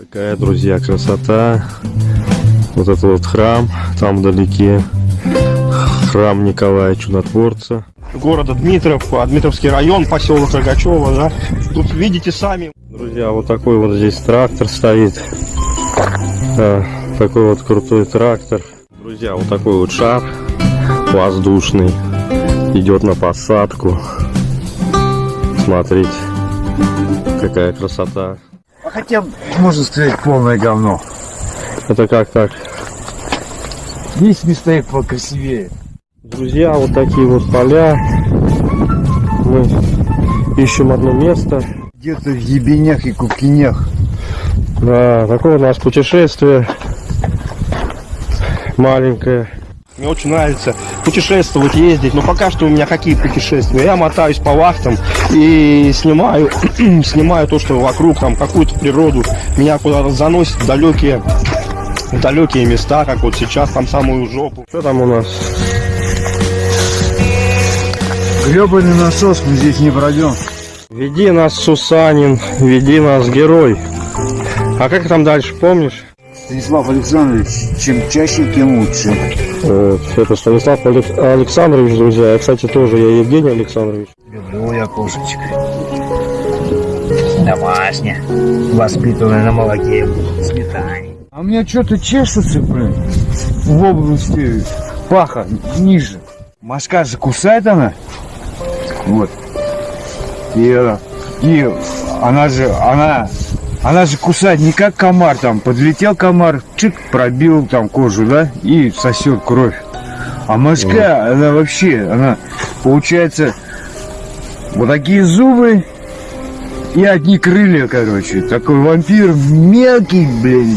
Какая, друзья, красота. Вот это вот храм, там вдалеке. Храм Николая Чудотворца. города Дмитров, а, Дмитровский район, поселок Рогачева, да. Тут видите сами. Друзья, вот такой вот здесь трактор стоит. А, такой вот крутой трактор. Друзья, вот такой вот шар воздушный. Идет на посадку. Смотрите, какая красота. Хотя, можно сказать, полное говно. Это как так? Есть места покрасивее. Друзья, вот такие вот поля. Мы ищем одно место. Где-то в ебенях и кукинях. Да, такое у нас путешествие. Маленькое. Мне очень нравится путешествовать, ездить, но пока что у меня какие путешествия? Я мотаюсь по вахтам и снимаю, снимаю то, что вокруг, там какую-то природу. Меня куда-то заносит в далекие, в далекие места, как вот сейчас, там самую жопу. Что там у нас? Гребаный насос, мы здесь не пройдем. Веди нас, Сусанин, веди нас, герой. А как там дальше, помнишь? Станислав Александрович, чем чаще, тем лучше. Э, Это Станислав Алек- Александрович, друзья. Я, кстати, тоже, я Евгений Александрович. Люблю я кошечек. Домашняя. Воспитанная на молоке, сметане. А у меня что-то чешется, блин, в области паха, ниже. Мошка же кусает она. Вот. И, и она же, она, она же кусает не как комар, там, подлетел комар, чик, пробил там кожу, да, и сосет кровь. А мошка, она вообще, она, получается, вот такие зубы и одни крылья, короче. Такой вампир мелкий, блин,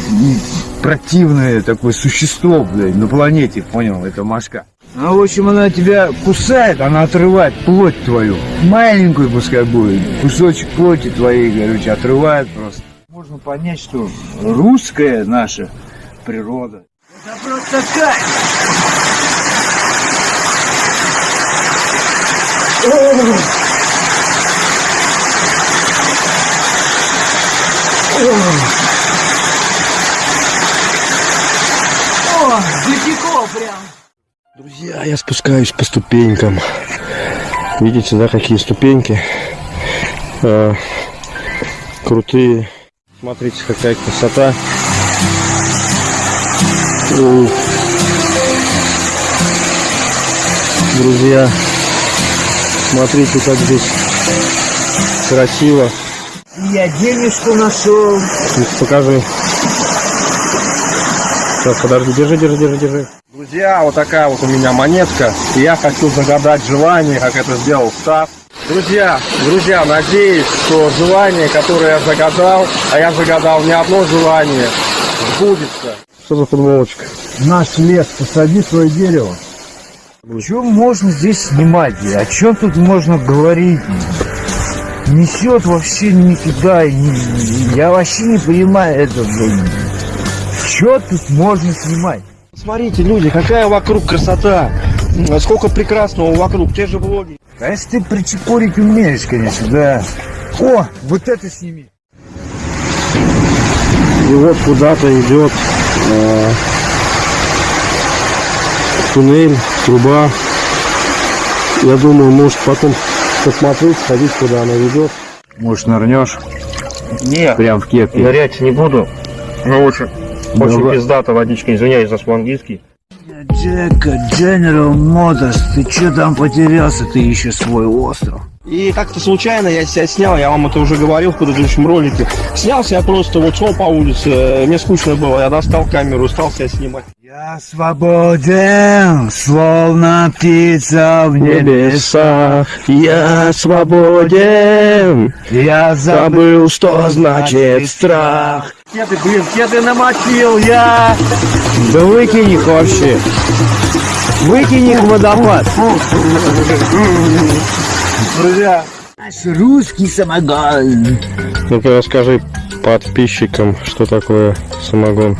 противное такое существо, блин, на планете, понял, это мошка. Ну, в общем, она тебя кусает, она отрывает плоть твою. Маленькую пускай будет, кусочек плоти твоей, короче, отрывает просто. Можно понять, что русская наша природа. Это просто кайф! О, Дикико прям! Друзья, я спускаюсь по ступенькам. Видите, да, какие ступеньки? Э, крутые. Смотрите, какая красота. Друзья, смотрите, как здесь красиво. Я денежку нашел. Покажи. Сейчас, подожди, держи, держи, держи, держи. Друзья, вот такая вот у меня монетка. И я хочу загадать желание, как это сделал Стас. Друзья, друзья, надеюсь, что желание, которое я загадал, а я загадал не одно желание, сбудется. Что за футболочка? Наш лес, посади свое дерево. Что можно здесь снимать? О чем тут можно говорить? Несет вообще не- Я вообще не понимаю это, блин. Что тут можно снимать? Смотрите, люди, какая вокруг красота. М, Сколько прекрасного вокруг, те же влоги. Конечно, ты причепурить умеешь, конечно, да. О, вот это сними. И вот куда-то идет э, туннель, труба. Я думаю, может потом посмотреть, сходить, куда она ведет. Может, нырнешь? Нет, Прям в кепке. нырять не буду. Ну, очень, очень Давай. пиздата водичка, извиняюсь за свой английский. Джека, General Motors, ты что там потерялся? Ты еще свой остров. И как-то случайно я себя снял, я вам это уже говорил в предыдущем ролике. Снялся я просто вот шел по улице, э, мне скучно было, я достал камеру, стал себя снимать. Я свободен, словно птица в небесах. я свободен, Я забыл. забыл, что значит страх. Кеды, блин, кеды намочил я! Да выкинь их вообще. Выкинь их в водопад. Друзья, Наш русский самогон. Ну-ка расскажи подписчикам, что такое самогон.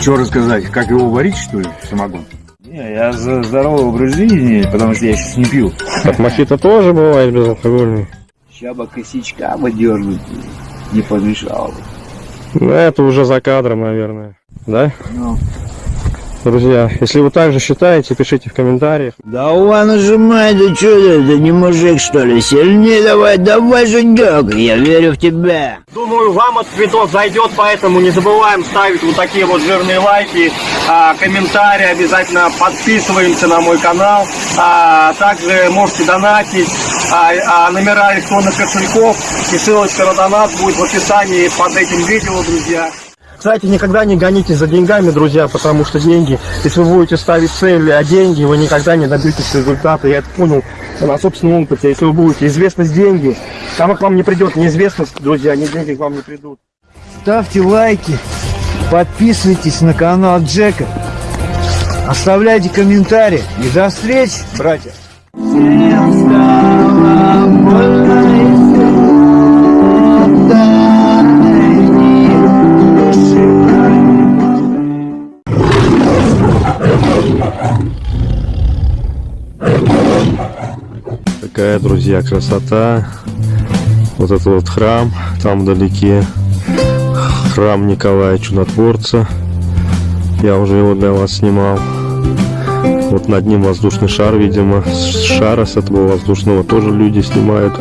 Что рассказать, как его варить, что ли, самогон? Не, я за здоровый образ жизни, потому что я сейчас не пью. Так мохито тоже бывает безалкогольный. Ща бы косячка бы дернуть не помешало бы. Ну, это уже за кадром, наверное. Да? Ну. Друзья, если вы также считаете, пишите в комментариях. Давай нажимай, да что ты, ты не мужик что ли? Сильнее давай, давай, Женек, я верю в тебя. Думаю, вам этот видос зайдет, поэтому не забываем ставить вот такие вот жирные лайки, а, комментарии, обязательно подписываемся на мой канал, а, также можете донатить, а, а, номера электронных кошельков и ссылочка на донат будет в описании под этим видео, друзья. Кстати, никогда не гонитесь за деньгами, друзья, потому что деньги, если вы будете ставить цели, а деньги, вы никогда не добьетесь результата. Я это понял на собственном опыте. Если вы будете известность деньги, там к вам не придет неизвестность, друзья, ни деньги к вам не придут. Ставьте лайки, подписывайтесь на канал Джека, оставляйте комментарии и до встречи, братья. Всем стало больно Такая, друзья, красота. Вот это вот храм, там вдалеке храм Николая Чудотворца. Я уже его для вас снимал. Вот над ним воздушный шар, видимо. С шара с этого воздушного тоже люди снимают,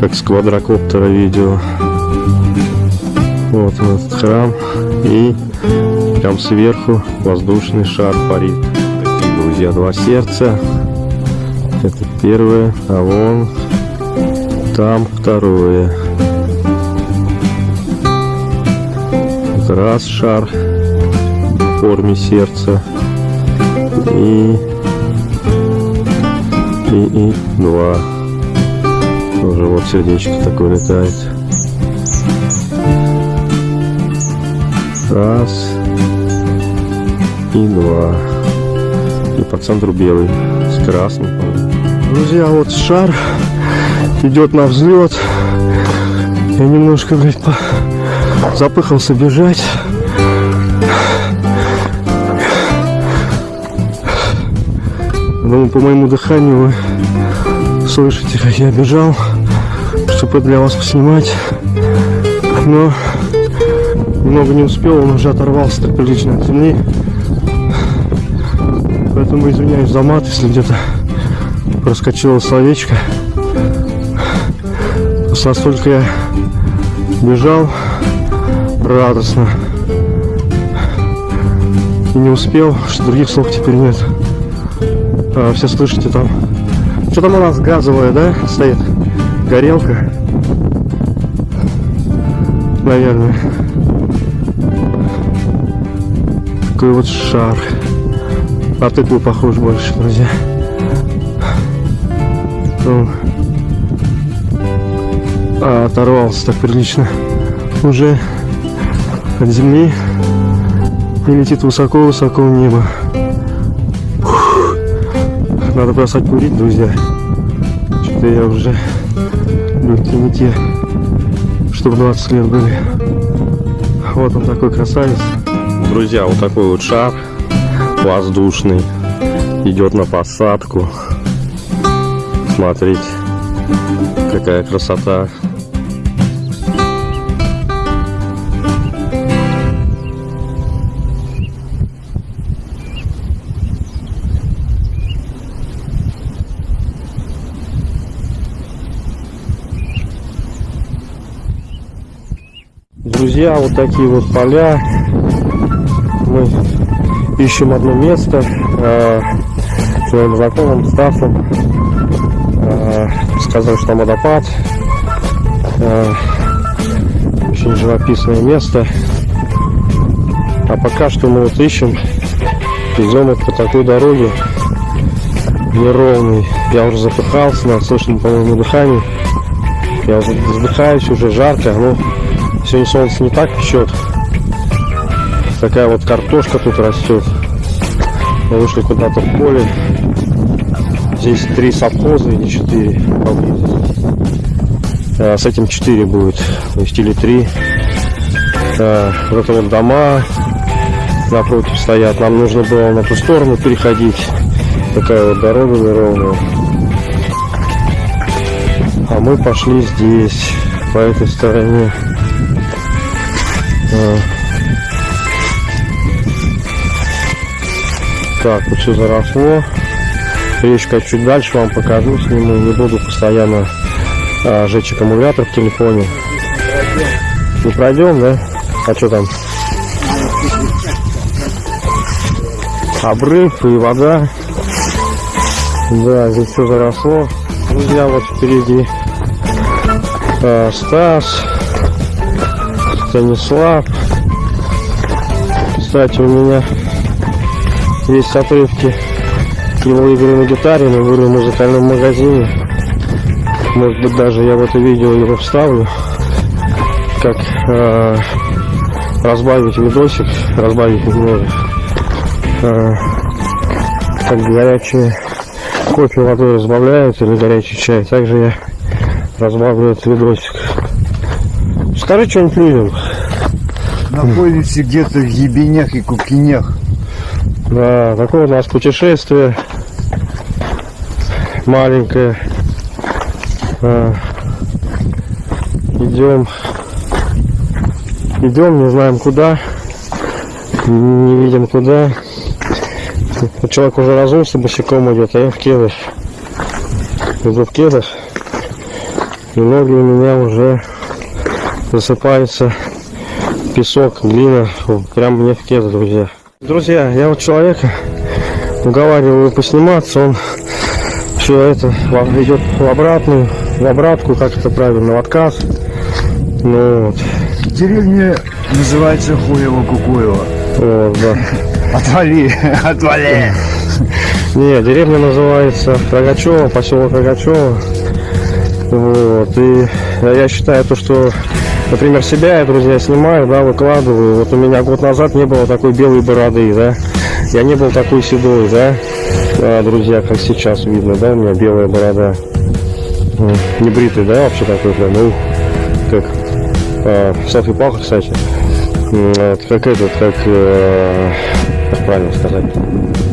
как с квадрокоптера видео. Вот этот храм. И прям сверху воздушный шар парит. Такие, друзья, два сердца. Это первое, а вон там второе. Раз шар в форме сердца. И, и, и два. Тоже вот сердечко такое летает. Раз и два. И по центру белый с красным. по-моему. Друзья, вот шар идет на взлет. Я немножко, блядь, по- запыхался бежать. Думаю, по моему дыханию вы слышите, как я бежал, чтобы для вас поснимать. Но много не успел, он уже оторвался так прилично от земли. Поэтому извиняюсь за мат, если где-то проскочило словечко. Настолько я бежал радостно и не успел, что других слов теперь нет. А, все слышите там. Что там у нас газовая, да, стоит? Горелка. Наверное. Такой вот шар. На тыкву похож больше, друзья. Он а, оторвался так прилично уже от земли и летит высоко-высоко в небо. Фух. Надо бросать курить, друзья. Что-то я уже легкие не те, что в 20 лет были. Вот он такой красавец. Друзья, вот такой вот шар воздушный идет на посадку. Смотрите, какая красота. Друзья, вот такие вот поля. Мы ищем одно место. э, своим знакомым, Стасом. Э, сказал, что там водопад. Э, очень живописное место. А пока что мы вот ищем. Вот по такой дороге неровный. Я уже запыхался, на слышно, по-моему, дыхание. Я уже задыхаюсь, уже жарко. Ну, сегодня солнце не так печет. Такая вот картошка тут растет. Мы вышли куда-то в поле. Здесь три совхоза или четыре поблизости. А, с этим четыре будет. То есть или три. А, вот вот дома напротив стоят. Нам нужно было на ту сторону переходить. Такая вот дорога неровная. А мы пошли здесь, по этой стороне. А. Так, вот все заросло. Речка чуть дальше вам покажу, сниму. Не буду постоянно а, жечь аккумулятор в телефоне. Не пройдем, да? А что там? Обрыв и вода. Да, здесь все заросло. Друзья, вот впереди а, Стас, Станислав. Кстати, у меня есть отрывки его игры на гитаре, на игры в музыкальном магазине. Может быть, даже я в это видео его вставлю. Как э, разбавить видосик, разбавить немного. Э, как горячее кофе водой разбавляют или горячий чай. Также я разбавлю этот видосик. Скажи что-нибудь людям. Находимся где-то в ебенях и кукинях. Да, такое у нас путешествие маленькое. А, идем, идем, не знаем куда, не видим куда. Человек уже разулся, босиком идет, а я в кедах. Иду в кедах, и ноги у меня уже засыпаются песок, глина, прям мне в кедах, друзья. Друзья, я вот человека уговариваю посниматься, он все это идет в обратную, в обратку, как это правильно, в отказ. Ну вот, Деревня называется Хуево-Кукуево. вот, да. Отвали, отвали. Не, деревня называется Рогачева, поселок Рогачева. Вот, и я считаю то, что, например, себя я, друзья, снимаю, да, выкладываю. Вот у меня год назад не было такой белой бороды, да. Я не был такой седой, да, А, друзья, как сейчас видно, да, у меня белая борода. Не бритый, да, вообще такой прям, ну, как а, селфи палка, кстати. Вот, как этот, как, э, как правильно сказать,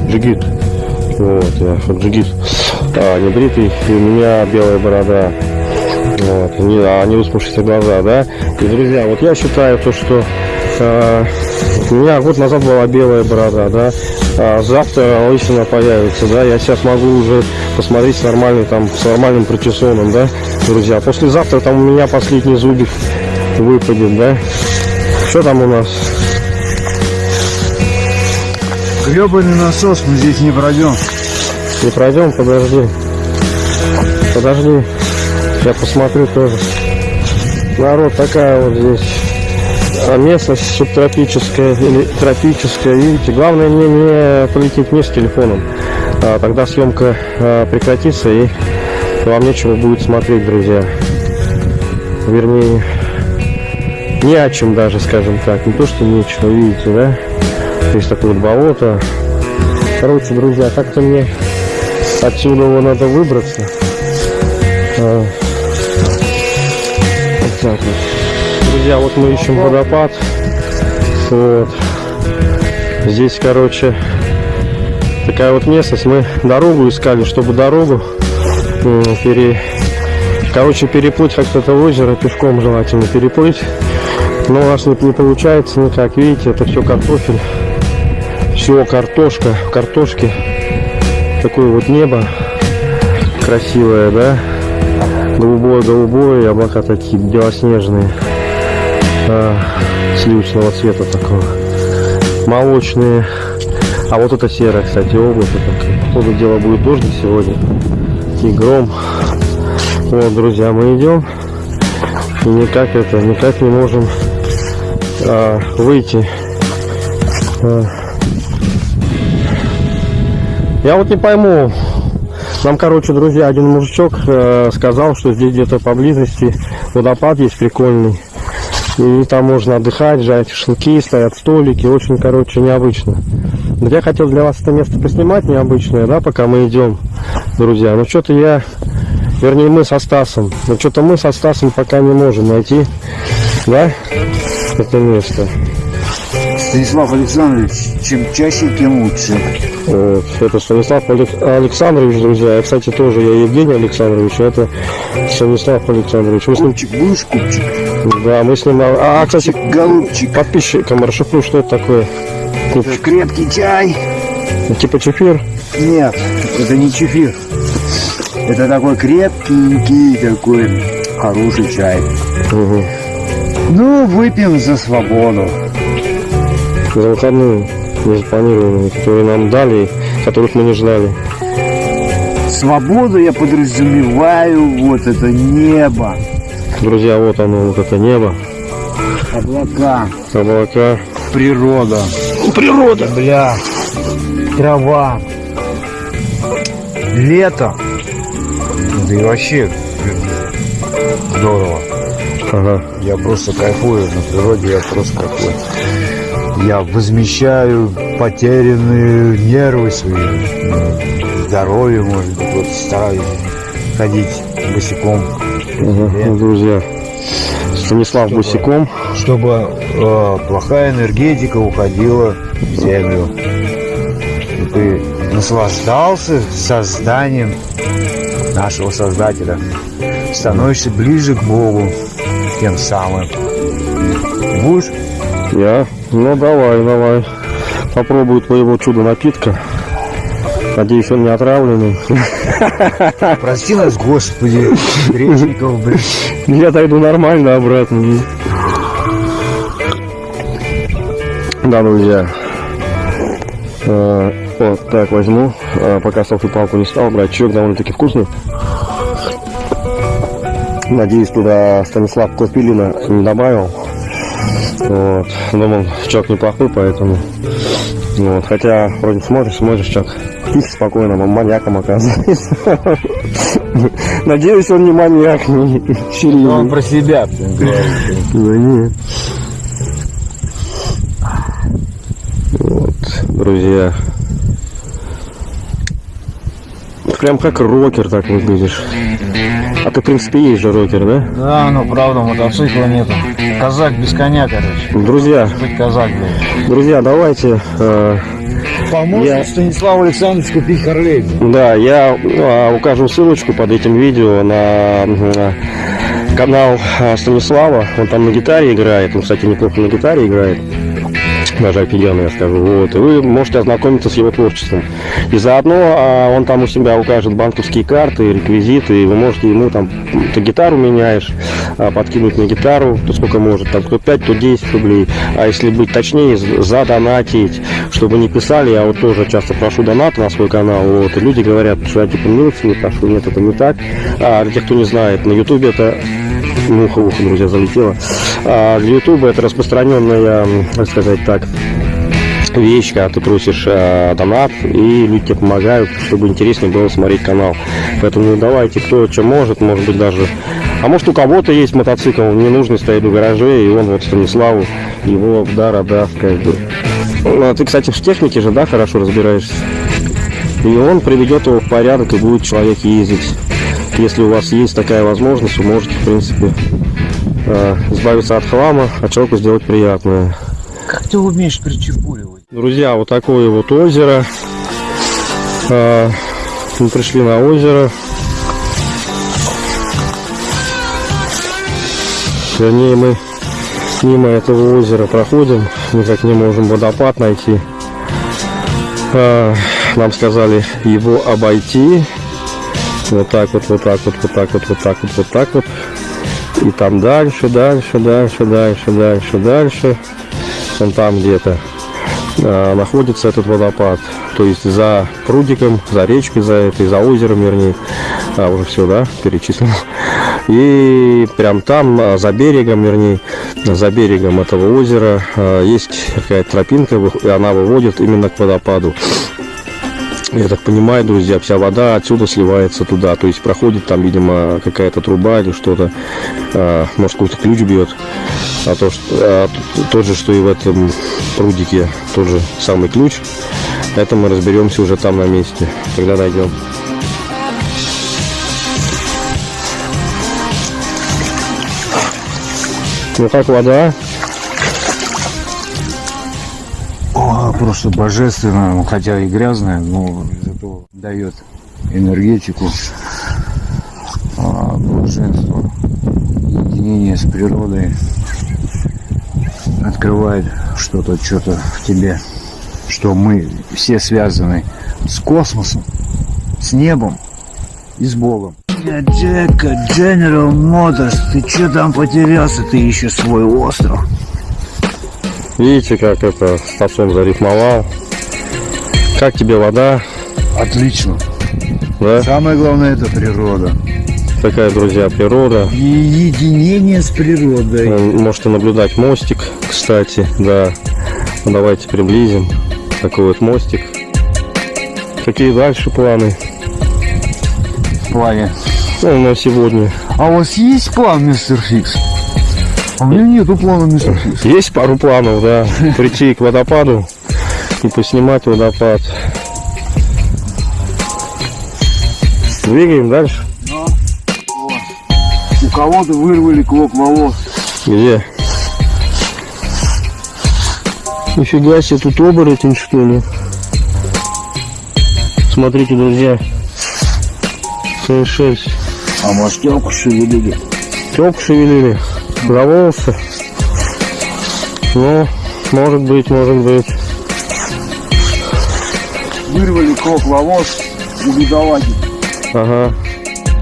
джигит. Вот, я джигит. А, не бритый, и у меня белая борода. Вот, не, а не выспавшиеся глаза, да. И, друзья, вот я считаю то, что у меня год назад была белая борода, да. А завтра лысина появится, да. Я сейчас могу уже посмотреть с нормальным, там, с нормальным причесоном, да, друзья. Послезавтра там у меня последний зубик выпадет, да. Что там у нас? Гребаный насос, мы здесь не пройдем. Не пройдем, подожди. Подожди. Я посмотрю тоже. Народ, такая вот здесь местность субтропическая или тропическая. Видите, главное мне не полететь вниз телефоном. А, тогда съемка а, прекратится и вам нечего будет смотреть, друзья. Вернее, не о чем даже, скажем так. Не то, что нечего, видите, да? Есть такое вот болото. Короче, друзья, как-то мне отсюда его надо выбраться. Друзья, вот мы ищем водопад. Вот. Здесь, короче, такая вот местность. Мы дорогу искали, чтобы дорогу пере... Короче, переплыть как-то это озеро, пешком желательно переплыть. Но у нас не, не получается никак. Видите, это все картофель. Все картошка, картошки. Такое вот небо красивое, да? Голубое-голубое, облака такие белоснежные. А, сливочного цвета такого. Молочные. А вот это серое, кстати, облако. Походу дело будет дождь сегодня. И гром. Вот, друзья, мы идем. И никак это, никак не можем а, выйти. А. Я вот не пойму. Нам, короче, друзья, один мужичок э, сказал, что здесь где-то поблизости водопад есть прикольный. И там можно отдыхать, жарить шашлыки, стоят столики. Очень, короче, необычно. Вот я хотел для вас это место поснимать необычное, да, пока мы идем, друзья. Но что-то я, вернее, мы со Стасом. Но что-то мы со Стасом пока не можем найти, да, это место. Станислав Александрович, чем чаще, тем лучше. Вот, это Станислав Алек- Александрович, друзья. Я, кстати, тоже, я Евгений Александрович, а это Станислав Александрович. Мы с ним, Купчик, будешь купчик? да, мы с ним, а, а, кстати, Голубчик. подписчикам расшифрую, что это такое. Это крепкий чай. Типа чефир. Нет, это не чефир. Это такой крепкий, такой хороший чай. Угу. Ну, выпьем за свободу. За выходные незапланированные, которые нам дали, которых мы не ждали. Свободу я подразумеваю, вот это небо, Друзья, вот оно, вот это небо, облака, облака. природа. Природа! Бля, трава, лето. Да и вообще здорово. Ага. Я просто кайфую на природе, я просто кайфую. Я возмещаю потерянные нервы свои, здоровье, может быть, вот стараюсь ходить босиком, ну, друзья. Станислав Босиком. чтобы э, плохая энергетика уходила в землю. И ты наслаждался созданием нашего Создателя. Становишься ближе к Богу тем самым. Будешь? Я? Ну давай, давай. Попробую твоего чудо напитка. Надеюсь, он не отравленный. Прости нас, Господи, грешников, блин. Я дойду нормально обратно. Да, друзья. Э, Вот так возьму. Э, Пока селфи палку не стал брать. Чек довольно-таки вкусный. Надеюсь, туда Станислав Клопилина не добавил. Вот. Думал, чок неплохой, поэтому. Вот. Хотя, вроде смотришь, смотришь, чок. Тихо, спокойно, он маньяком оказывается. Надеюсь, он не маньяк, не серийный. про себя, говорит. Да нет. Вот, друзья. Прям как рокер так выглядишь. А ты, в принципе, есть же рокер, да? Да, ну правда, мотоцикла нету. Казак без коня, короче. Друзья, Быть казак, блин. друзья, давайте. э, Поможет Я- Станиславу Александровичу купить Харлей. да, я э, укажу ссылочку под этим видео на э, канал э, Станислава. Он там на гитаре играет. Он, кстати, неплохо на гитаре играет. Даже офигенно, я скажу. Вот. Вы можете ознакомиться с его творчеством. И заодно а, он там у себя укажет банковские карты, реквизиты, и вы можете ему там, ты гитару меняешь, а, подкинуть на гитару, то сколько может, там кто 5, то 10 рублей. А если быть точнее, задонатить, чтобы не писали, я вот тоже часто прошу донаты на свой канал, вот, и люди говорят, что я типа милостивый прошу, нет, это не так. А для тех, кто не знает, на ютубе это муха в друзья, залетела. А для ютуба это распространенная, как сказать так, вещь, когда ты просишь э, донат, и люди тебе помогают, чтобы интереснее было смотреть канал. Поэтому давайте, кто что может, может быть даже... А может у кого-то есть мотоцикл, не нужно стоит в гараже, и он вот Станиславу его в дар отдаст, как бы. Ну, а ты, кстати, в технике же, да, хорошо разбираешься? И он приведет его в порядок, и будет человек ездить. Если у вас есть такая возможность, вы можете, в принципе, э, избавиться от хлама, а человеку сделать приятное. Как ты умеешь причепуривать? Друзья, вот такое вот озеро. А, Мы пришли на озеро. Вернее, мы мимо этого озера проходим. Никак не можем водопад найти. А, Нам сказали его обойти. Вот так вот, вот так вот, вот так вот, вот так вот, вот так вот. И там дальше, дальше, дальше, дальше, дальше, дальше. Вон там где-то а, находится этот водопад. То есть за прудиком, за речкой, за этой, за озером, вернее. А, уже все, да, перечислил. И прям там, а, за берегом, вернее, за берегом этого озера а, есть какая-то тропинка, и она выводит именно к водопаду. Я так понимаю, друзья, вся вода отсюда сливается туда. То есть проходит там, видимо, какая-то труба или что-то. а, Может, какой-то ключ бьет. А то, что, а, тот же, что и в этом прудике, тот же самый ключ. Это мы разберемся уже там на месте, когда дойдем. Ну как вода? Просто божественно, ну, хотя и грязная, но зато дает энергетику, а, блаженство, единение с природой, открывает что-то, что-то в тебе, что мы все связаны с космосом, с небом и с Богом. Джека, General Motors, ты что там потерялся? Ты еще свой остров. Видите, как это Стасом зарифмовал. Как тебе вода? Отлично. Да? Самое главное это природа. Такая, друзья, природа. И единение с природой. Можете наблюдать мостик, кстати, да. Давайте приблизим. Такой вот мостик. Какие дальше планы? В плане. Ну, на сегодня. А у вас есть план, мистер Фикс? А у меня нету плана, Фикс. Есть пару планов, да. Прийти к водопаду и поснимать водопад. Двигаем дальше. У кого-то вырвали клок волос. Где? Нифига себе, тут оборотень что ли? Смотрите, друзья. Своя шерсть. А может телку шевелили? Тёлку шевелили. За волосы. Ну, может быть, может быть. Вырвали клок волос у бедолаги. Ага.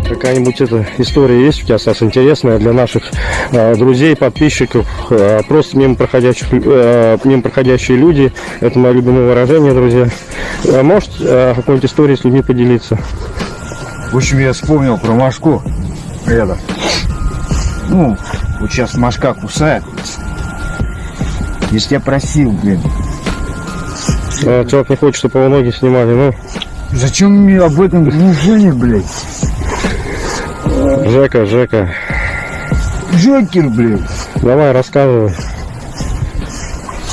Какая-нибудь эта история есть у тебя, Сас, интересная для наших э, друзей, подписчиков, э, просто мимо проходящих, э, мимо проходящие люди. Это мое любимое выражение, друзья. Э, может, э, какой-нибудь истории с людьми поделиться? В общем, я вспомнил про Машку. Это. Ну, вот сейчас Машка кусает. Я просил, блин. Э, человек не хочет, чтобы его ноги снимали. Ну, Зачем мне об этом неужели, блядь? Жека, Жека, Джокер, блядь. давай рассказывай.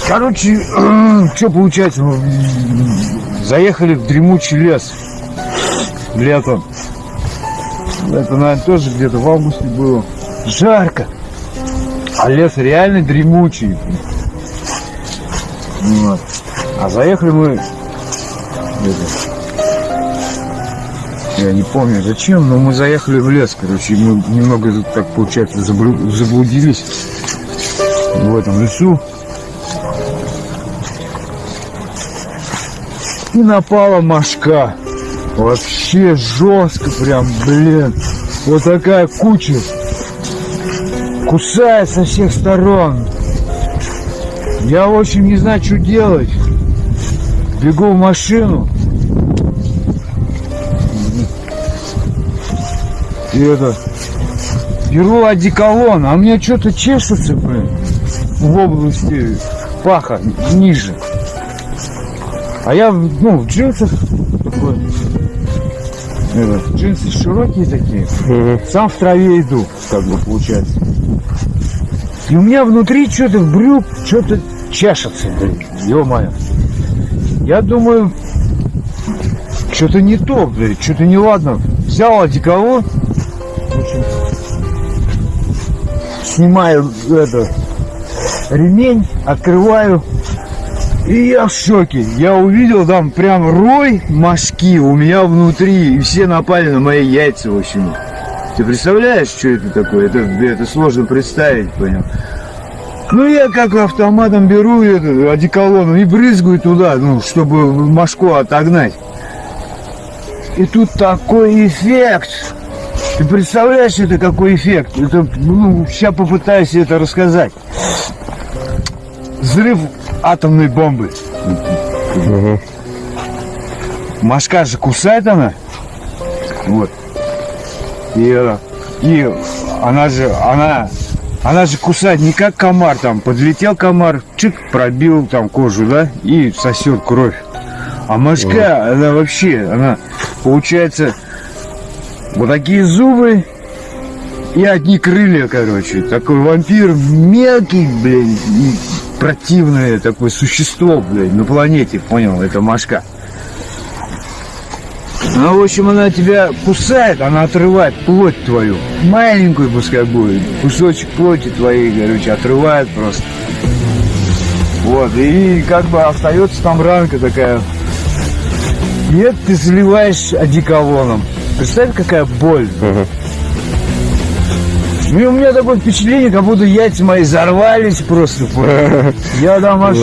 Короче, что получается? Заехали в дремучий лес. Летом. Это, наверное, тоже где-то в августе было. Жарко. А лес реально дремучий. Вот. А заехали мы... я не помню зачем, но мы заехали в лес, короче, мы немного тут так, получается, заблу- заблудились в этом лесу. И напала мошка. Вообще жестко прям, блин. Вот такая куча. Кусает со всех сторон. Я, в общем, не знаю, что делать. Бегу в машину. И это... Беру одеколон, а мне что-то чешется, блин. В области паха, ниже. А я, ну, в джинсах такой. Это, джинсы широкие такие. Сам в траве иду, как бы получается. И у меня внутри что-то в брюк, что-то чешется, блин. Ё-моё. Я думаю, что-то не то, блин, что-то неладно. Взял одеколон, снимаю это, ремень, открываю, и я в шоке. Я увидел там прям рой мошки у меня внутри. И все напали на мои яйца, в общем. Ты представляешь, что это такое? Это, это сложно представить, понял? Ну, я как автоматом беру это, одеколон и брызгаю туда, ну, чтобы мошку отогнать. И тут такой эффект. Ты представляешь, это какой эффект? Это, ну, сейчас попытаюсь это рассказать. Взрыв атомной бомбы. Мгм. Машка же кусает она. Вот. И, и она же, она, она же кусает не как комар там. Подлетел комар, чик, пробил там кожу, да, и сосет кровь. А мошка, она вообще, она, получается, вот такие зубы и одни крылья, короче. Такой вампир мелкий, блин, противное такое существо, блин, на планете, понял, это мошка. Ну, в общем, она тебя кусает, она отрывает плоть твою. Маленькую пускай будет. Кусочек плоти твоей, короче, отрывает просто. Вот, и как бы остается там ранка такая. Нет, ты заливаешь одеколоном. Представь, какая боль. Ну, и у меня такое впечатление, как будто яйца мои взорвались просто. Я там аж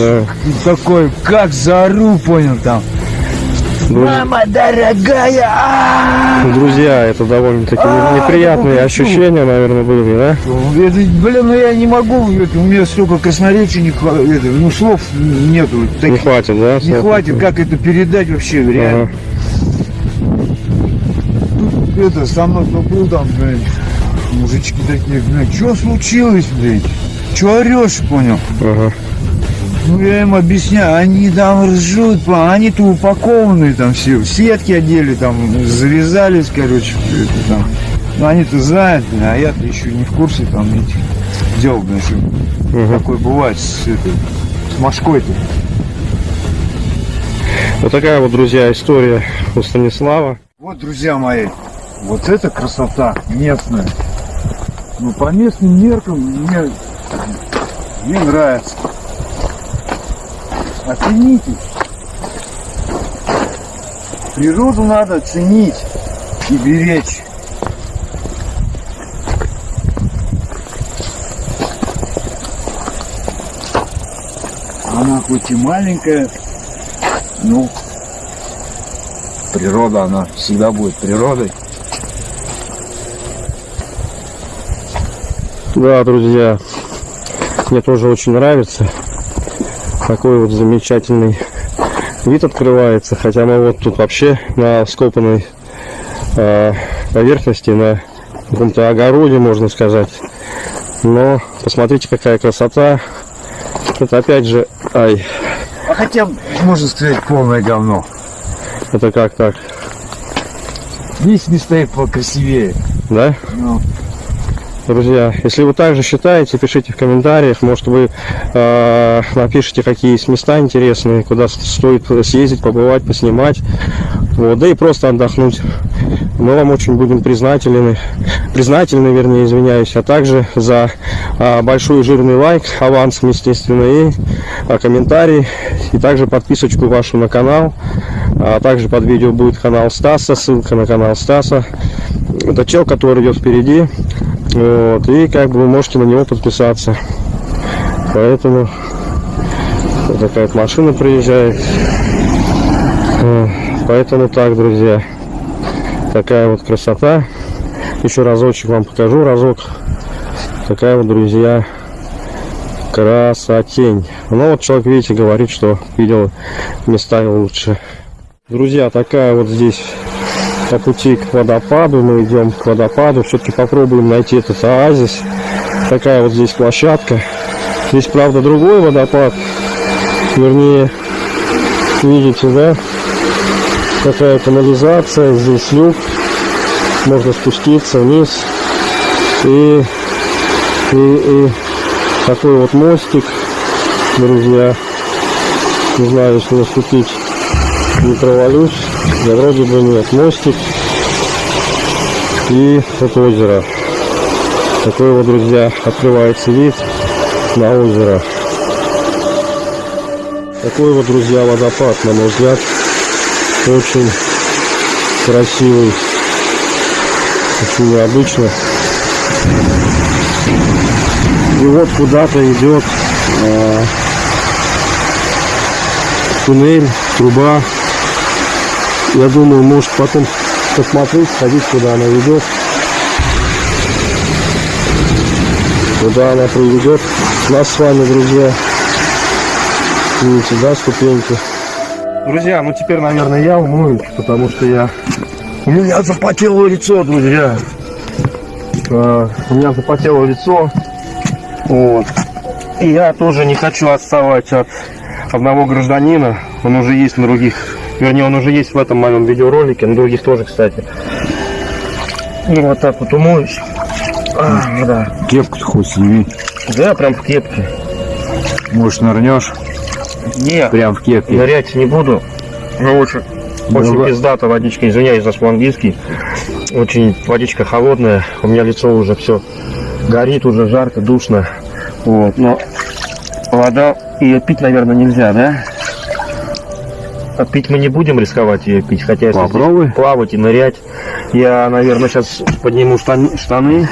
такой, как заору, понял, там. Мама дорогая! а!» Друзья, это довольно-таки А, неприятные такой ощущения, наверное, были, да? Это, блин, ну я не могу, это, у меня столько красноречия не хватит, ну слов нету. Не хватит, да? Не хватит, как это передать вообще, реально. Ага. Тут это, со мной был там, блин, мужички такие, блин, что случилось, блин? Че орешь, понял? Ага. Ну, я им объясняю, они там ржут, они-то упакованные там все, в сетки одели, там, завязались, короче, это там. Ну, они-то знают, а я-то еще не в курсе там этих дел, что Мгм. такое бывает с этой, с мошкой-то. Вот такая вот, друзья, история у Станислава. Вот, друзья мои, вот эта красота местная. Ну, по местным меркам мне, мне нравится. Оцените. Природу надо ценить и беречь. Она хоть и маленькая, но природа, она всегда будет природой. Да, друзья, мне тоже очень нравится. Такой вот замечательный вид открывается. Хотя мы вот тут вообще на скопанной э, поверхности, на каком-то огороде, можно сказать. Но посмотрите, какая красота. Это опять же, ай, А хотя, можно сказать, полное говно. это как так, Есть места и покрасивее. да? Ну, Друзья, если вы также считаете, пишите в комментариях. Может вы э, напишите, какие есть места интересные, куда стоит съездить, побывать, поснимать. Вот, да и просто отдохнуть. Мы вам очень будем признательны, признательны, вернее, извиняюсь, а также за а, большой жирный лайк, авансом, естественно, и а, комментарий, и также подписочку вашу на канал. А также под видео будет канал Стаса, ссылка на канал Стаса. Это чел, который идет впереди. Вот, и как бы вы можете на него подписаться. Поэтому вот такая вот машина приезжает. Поэтому так, друзья. Такая вот красота. Еще разочек вам покажу, разок. Такая вот, друзья, красотень. Ну вот человек, видите, говорит, что видел места лучше. Друзья, такая вот здесь по пути к водопаду. Мы идем к водопаду. Все-таки попробуем найти этот оазис. Такая вот здесь площадка. Здесь, правда, другой водопад. Вернее, видите, да? Такая канализация. Здесь люк. Можно спуститься вниз. И, и, и такой вот мостик, друзья. Не знаю, если наступить не провалюсь. Да вроде бы нет. Мостик и это озеро. Такой вот, друзья, открывается вид на озеро. Такой вот, друзья, водопад, на мой взгляд, очень красивый, очень необычно. И вот куда-то идет а, туннель, труба. Я думаю, может потом посмотреть, сходить, куда она ведет. Куда она приведет нас с вами, друзья. Видите, да, ступеньки. Друзья, ну теперь, наверное, я умоюсь, потому что я... У меня запотело лицо, друзья. А, у меня запотело лицо. Вот. И я тоже не хочу отставать от одного гражданина. Он уже есть на других... Вернее, он уже есть в этом моем видеоролике, на других тоже, кстати. И вот так вот умоюсь. А, да. кепку хоть сними. Да, прям в кепке. Может, нырнешь Не, прям в кепке. нырять не буду. Ну, очень, очень Ну, пиздата водичка, извиняюсь за свой английский. Очень водичка холодная. У меня лицо уже все горит, уже жарко, душно. Вот, но Вода, ее пить, наверное, нельзя, да? А пить мы не будем рисковать ее пить, хотя если Попробуй. плавать и нырять, я, наверное, сейчас подниму штан- штаны,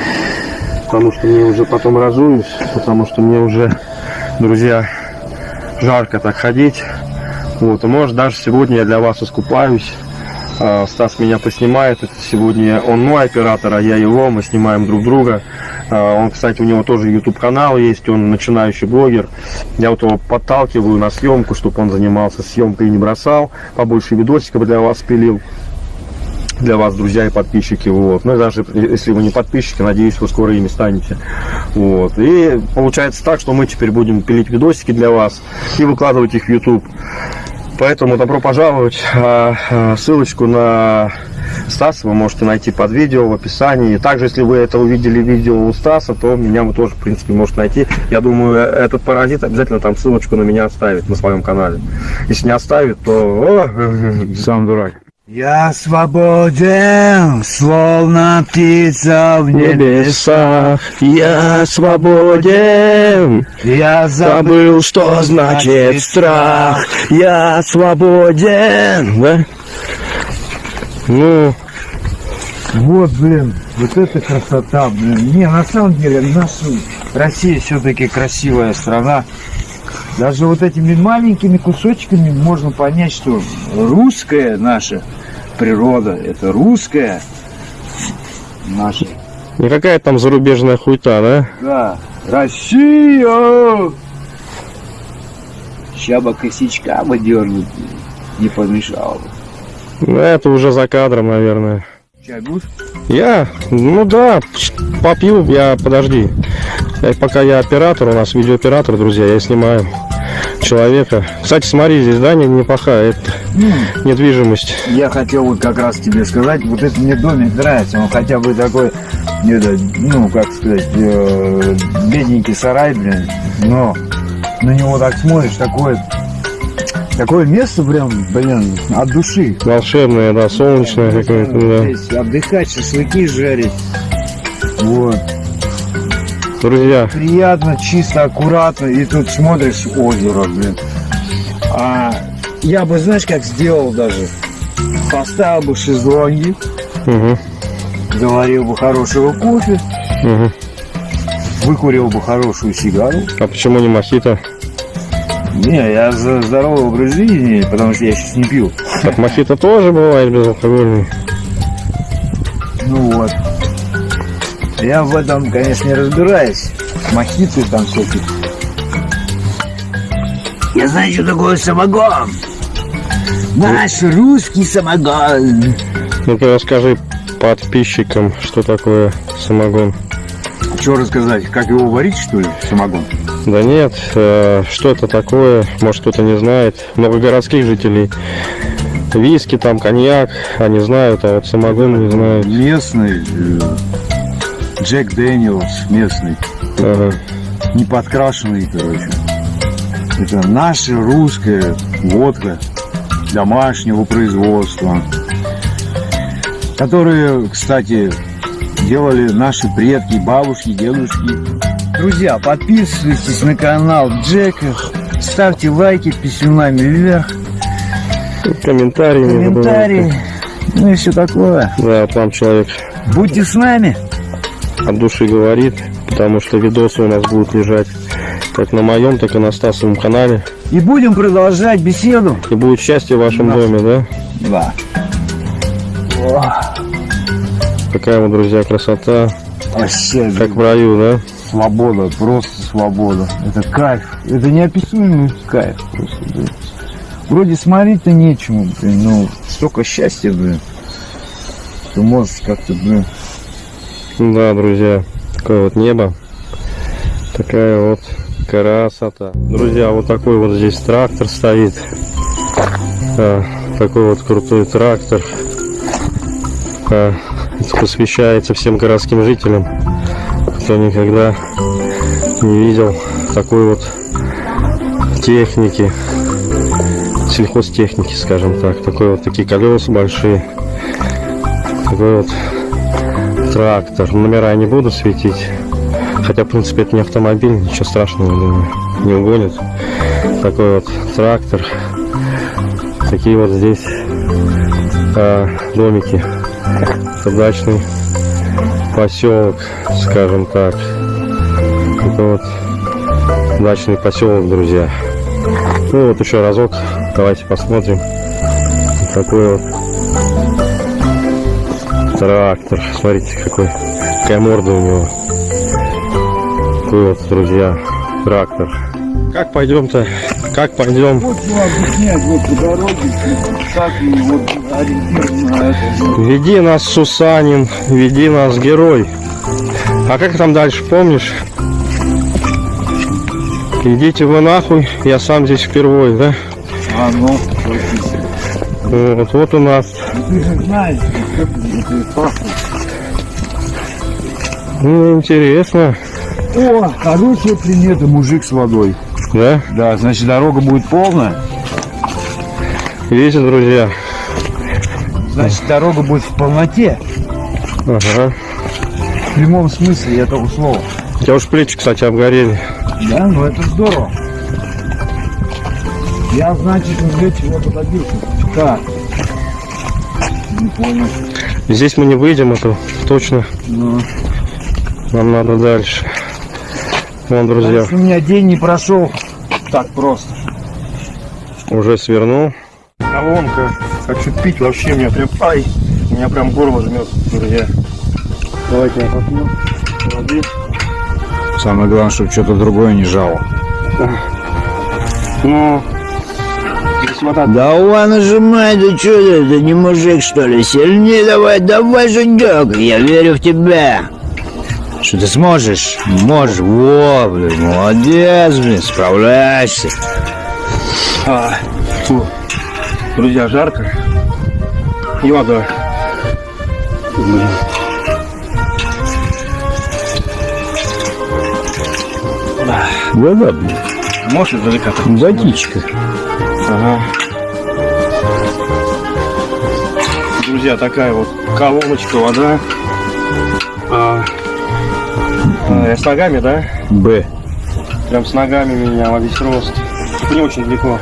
потому что мне уже потом разуюсь, потому что мне уже, друзья, жарко так ходить. Вот, и может даже сегодня я для вас искупаюсь. А, Стас меня поснимает. Сегодня он мой оператор, а я его. Мы снимаем друг друга. А, Он, кстати, у него тоже YouTube канал есть. Он начинающий блогер. Я вот его подталкиваю на съемку, чтобы он занимался съемкой и не бросал. Побольше видосиков для вас пилил. Для вас, друзья и подписчики. Вот. Ну даже если вы не подписчики, надеюсь, вы скоро ими станете. Вот. И получается так, что мы теперь будем пилить видосики для вас и выкладывать их в YouTube. Поэтому добро пожаловать. А, а, Ссылочку на Стаса вы можете найти под видео в описании. Также, если вы это увидели видео у Стаса, то меня вы тоже, в принципе, можете найти. Я думаю, э, этот паразит обязательно там ссылочку на меня оставит на своем канале. Если не оставит, то... Сам дурак. Я свободен, словно птица в небесах я свободен. Я Забыл, что значит страх. Я свободен. Да? Ну, Вот, блин, вот это красота, блин. Не, на самом деле, наша Россия все-таки красивая страна. Даже вот этими маленькими кусочками можно понять, что русская наша природа, это русская наша, никакая там зарубежная хуйта, да? да, Россия! Ща бы косячка бы дернуть не помешало бы. Ну, это уже за кадром, наверное. Чай будешь? Я? Ну да, попью, я, подожди. Пока я оператор, у нас видеооператор, друзья, я снимаю человека. Кстати, смотри, здесь, да, не- неплохая это, недвижимость. Я хотел вот как раз тебе сказать, вот этот мне домик нравится, он хотя бы такой, это, ну, как сказать, э, бедненький сарай, блин, но на него так смотришь, такое, такое место прям, блин, от души. Волшебная, да, солнечная какая-то, да. Здесь отдыхать, шашлыки жарить, вот, Друзья, приятно, чисто, аккуратно, и тут смотришь озеро, блин. А я бы, знаешь, как сделал даже? Поставил бы шезлонги, угу, заварил бы хорошего кофе, угу. выкурил бы хорошую сигару. А почему не мохито? Не, я за здоровый образ жизни, потому что я сейчас не пью. Так мохито тоже бывает безалкогольный. Ну вот. Я в этом, конечно, не разбираюсь. Мохиты там всякие. Я знаю, что такое самогон. Наш русский самогон. Ну-ка расскажи подписчикам, что такое самогон. Что рассказать, как его варить, что ли, самогон? Да нет, э, что это такое, может кто-то не знает. Много городских жителей. Виски, там, коньяк, они знают, а вот самогон не знают. Местный, э, Джек Дэниелс местный, Ага. не подкрашенный, короче. Это наша русская водка домашнего производства, которые, кстати, делали наши предки, бабушки, дедушки. Друзья, подписывайтесь на канал Джека, ставьте лайки писюнами вверх, Комментарии. комментарии, ну и все такое. Да, там человек Будьте с нами. От души говорит, потому что видосы у нас будут лежать как на моем, так и на Стасовом канале. И будем продолжать беседу. И будет счастье в вашем Да. доме, да? Да. Такая вот, друзья, красота. Вообще, Как в раю, да? свобода, просто свобода. Это кайф. Это неописуемый кайф просто, блин. Вроде смотреть-то нечему, блин, но столько счастья, блин. Ты можешь как-то, блин, Да, друзья, такое вот небо. Такая вот красота. Друзья, вот такой вот здесь трактор стоит. А, такой вот крутой трактор. А, это посвящается всем городским жителям, кто никогда не видел такой вот техники, сельхозтехники, скажем так. Такой вот такие колеса большие. Такой вот трактор. Номера я не буду светить. Хотя, в принципе, это не автомобиль, ничего страшного, думаю, не угонит. Такой вот трактор. Такие вот здесь а, домики. Это дачный поселок, скажем так. Это вот дачный поселок, друзья. Ну вот еще разок. Давайте посмотрим. Такой вот трактор. Смотрите, какой, какая морда у него. Вот, друзья, трактор. Как пойдем-то? Как пойдем? Вот объяснять вот по дороге, как и вот ориентир на это. Веди нас, Сусанин, веди нас, герой. А как там дальше, помнишь? Идите вы нахуй, я сам здесь впервые, да? А ну. Вот, вот у нас. Ну ты же знаешь, Ну, интересно, О, хорошая примета, мужик с водой. да? Да, значит дорога будет полная. Видите, друзья? Значит дорога будет в полноте. Ага. В прямом смысле этого слова. У тебя уж плечи, кстати, обгорели. Да, ну это здорово. Я, значит, для чего добился. Как? Не понял. Здесь мы не выйдем, это точно. Ну, Нам надо дальше. Вон, друзья, Значит, у меня день не прошел так просто. уже свернул. Колонка. Хочу пить вообще, меня прям... Ай! Меня прям горло жмет, друзья. Давайте я попью. Воды. Самое главное, чтобы что-то другое не жало. Ну, здесь вода Давай нажимай, да что ты, ты не мужик что ли? Сильнее давай, давай, Женек, я верю в тебя. Что ты сможешь? Можешь, во, блин, молодец, блин, справляешься. А, фу. Друзья, жарко. И вода. Блин. Вода, блин, Можешь издалека водичка. Ага. Друзья, такая вот колоночка, вода. А, а, с ногами, да? Б. Прям с ногами меня во весь рост. Не очень далеко.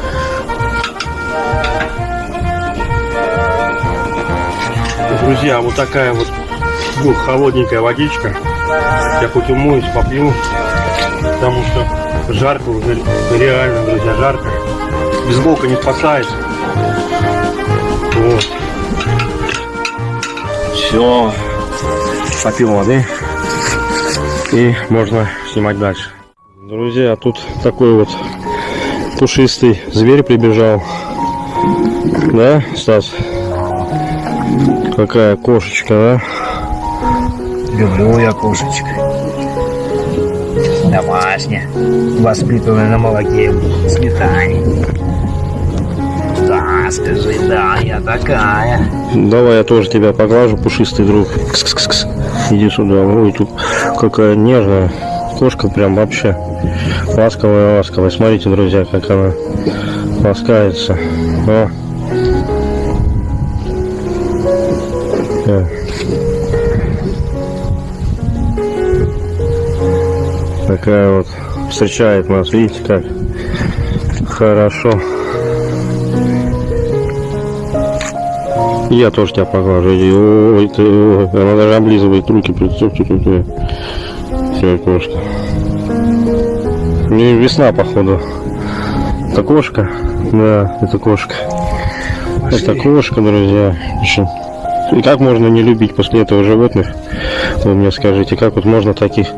Друзья, вот такая вот ну, холодненькая водичка. Я хоть умоюсь, попью, потому что жарко уже, реально, друзья, жарко. Бейсболка не спасает. Вот. Все. Попил воды. И можно снимать дальше. Друзья, тут такой вот пушистый зверь прибежал. Да, Стас? Какая кошечка, да? Люблю я кошечек. Домашняя, воспитанная на молоке, сметане. Скажи, да, я такая. Давай я тоже тебя поглажу, пушистый друг. Кс-кс-кс. Иди сюда. Ой, тут какая нежная кошка прям вообще. Ласковая, ласковая. Смотрите, друзья, как она ласкается. О. Такая вот встречает нас, видите как хорошо. Я тоже тебя поглажу. Ой, ты, ой. Она даже облизывает руки. Представьте, какая. Какая кошка. Не весна, походу. Это кошка? Да, это кошка. Это кошка, друзья. Еще. И как можно не любить после этого животных? Вы мне скажите, как вот можно таких,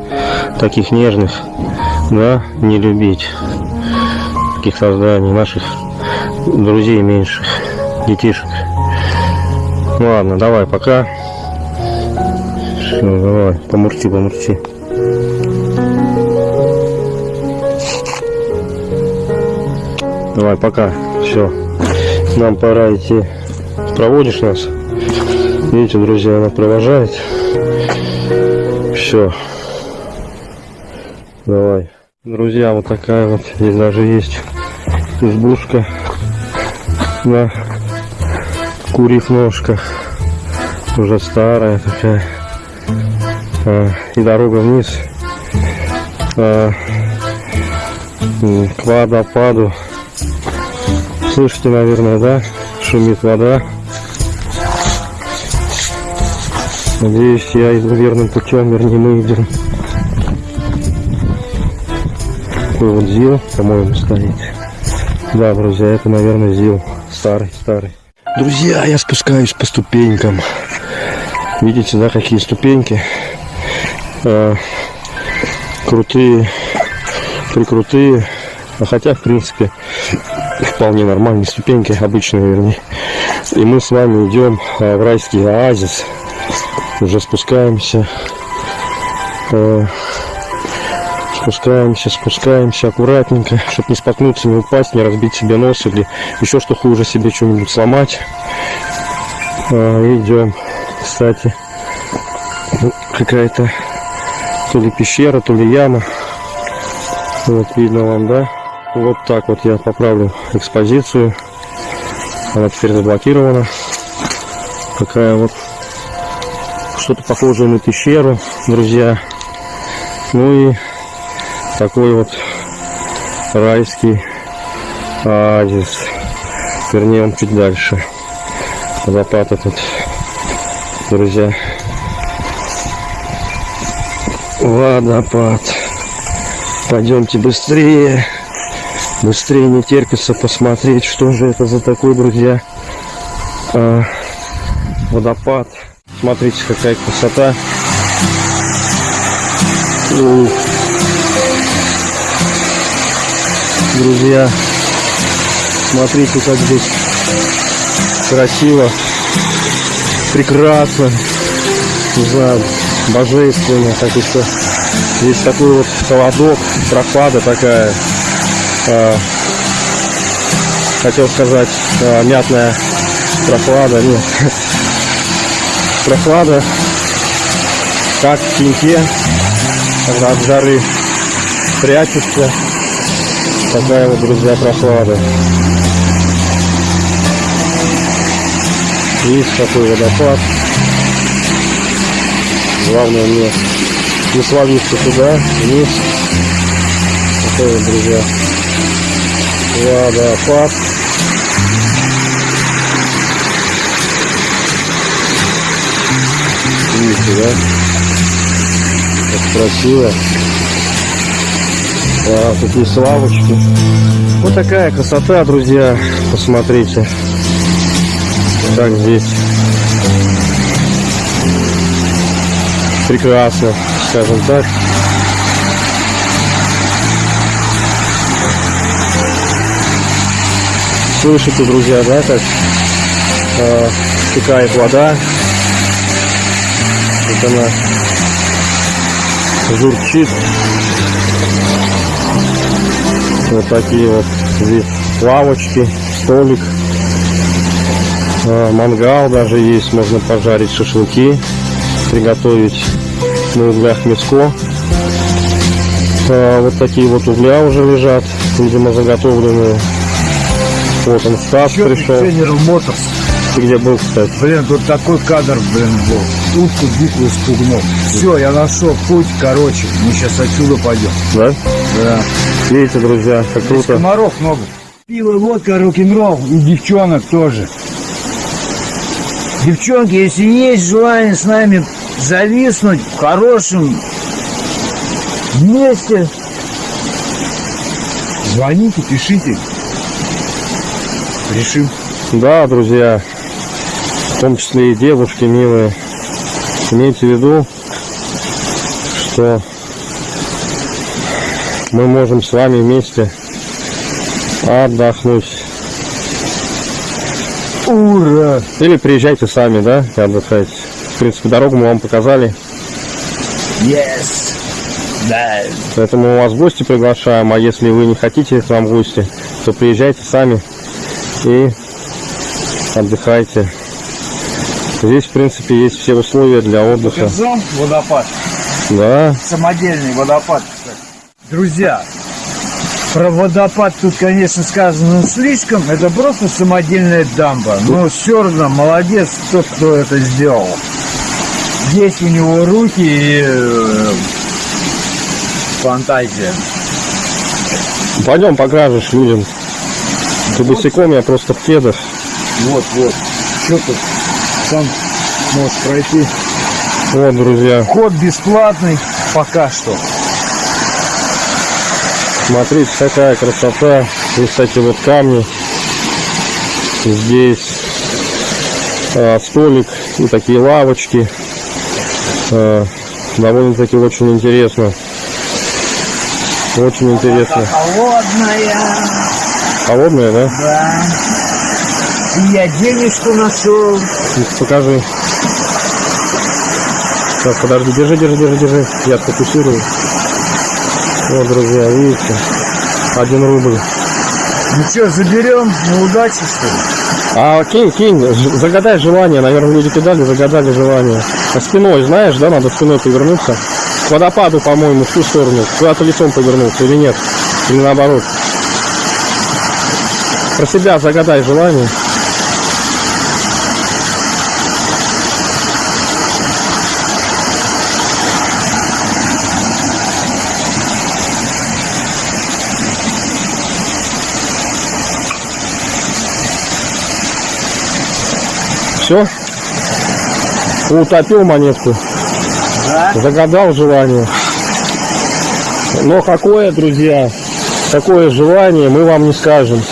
таких нежных, да, не любить? Таких созданий, наших друзей меньших, детишек. Ладно, давай, пока. Все, давай, помурчи, помурчи. Давай, пока. Все. Нам пора идти. Проводишь нас? Видите, друзья, она провожает. Все. Давай. Друзья, вот такая вот. Здесь даже есть избушка на курьих ножках. Уже старая такая. А, и дорога вниз. м, к водопаду. Слышите, наверное, да? Шумит вода. Надеюсь, я иду верным путем, вернее, мы идем. Такой вот ЗИЛ, по-моему, стоит. Да, друзья, это, наверное, ЗИЛ. Старый, старый. Друзья, я спускаюсь по ступенькам. Видите, да, какие ступеньки? Э, крутые, прикрутые. А хотя, в принципе, вполне нормальные ступеньки, обычные, вернее. И мы с вами идем э, в райский оазис. Уже спускаемся. Э, спускаемся, спускаемся аккуратненько, чтобы не споткнуться, не упасть, не разбить себе нос или еще что хуже себе что-нибудь сломать. А, идем. Кстати, ну, какая-то то ли пещера, то ли яма. Вот видно вам, да? Вот так вот я поправлю экспозицию. Она теперь заблокирована. Такая вот что-то похожее на пещеру, друзья. Ну и такой вот райский оазис. Вернее, он чуть дальше. Водопад этот, друзья. Водопад. Пойдемте быстрее. Быстрее не терпится посмотреть, что же это за такой, друзья, а, водопад. Смотрите, какая красота. Ух. Друзья, смотрите, как здесь красиво, прекрасно, не знаю, божественно, как еще. Здесь такой вот холодок, прохлада такая, а, хотел сказать, а, мятная прохлада, нет, прохлада, как в когда от жары прячешься, такая вот, друзья, прохлада. Есть такой водопад. Главное мне не свалиться туда, вниз. Такой вот, друзья, водопад. Видите, да? Как красиво. А, такие славочки. Вот такая красота, друзья. Посмотрите. Как здесь прекрасно, скажем так. Слышите, друзья, да, как э, стекает вода. Вот она журчит. Вот такие вот здесь лавочки, столик, а, мангал даже есть, можно пожарить шашлыки, приготовить на углях мяско. А, Вот такие вот угля уже лежат, видимо заготовленные. Вот он Стас ты, пришел. Motors? Ты где был, кстати? Блин, тут такой кадр, блин, был. Утку букву спугнул. Все, я нашел путь, короче. Мы сейчас отсюда пойдем. Да? Да. Видите, друзья, как Здесь круто. комаров много. Пиво, водка, рок-н-ролл и девчонок тоже. Девчонки, если есть желание с нами зависнуть в хорошем месте, звоните, пишите. Решим. Да, друзья, в том числе и девушки милые, имейте в виду, что мы можем с вами вместе отдохнуть. Ура! Или приезжайте сами, да, и отдыхайте. В принципе, дорогу мы вам показали, Yes! Да. поэтому мы вас в гости приглашаем, а если вы не хотите к нам в гости, то приезжайте сами и отдыхайте. Здесь, в принципе, есть все условия для отдыха. Показал водопад. Да, Самодельный водопад. Друзья, про водопад тут, конечно, сказано слишком. Это просто самодельная дамба. Но все равно молодец тот, кто это сделал. Есть у него руки и э, фантазия. Пойдем покажешь людям. Ты босиком, я просто в кедах. Вот, вот. Что тут? Сам можешь пройти. Вот, друзья, Вход бесплатный пока что. Смотрите, какая красота. Здесь, кстати, вот камни. Здесь а, столик и такие лавочки. А, довольно-таки очень интересно. Очень интересно. Холодная. Холодная, да? Да. И я денежку нашел. Покажи. Сейчас, подожди, держи, держи, держи, держи. Я сфокусирую. Вот, друзья, видите? Один рубль. Ну что, заберем на удачу, что ли? А кинь, кинь, загадай желание. Наверное, люди кидали, загадали желание. А спиной, знаешь, да, надо спиной повернуться. К водопаду, по-моему, в ту сторону. Куда-то лицом повернуться или нет? Или наоборот. Про себя загадай желание. Все? Утопил монетку. Да. Загадал желание. Но какое, друзья, какое желание, мы вам не скажем.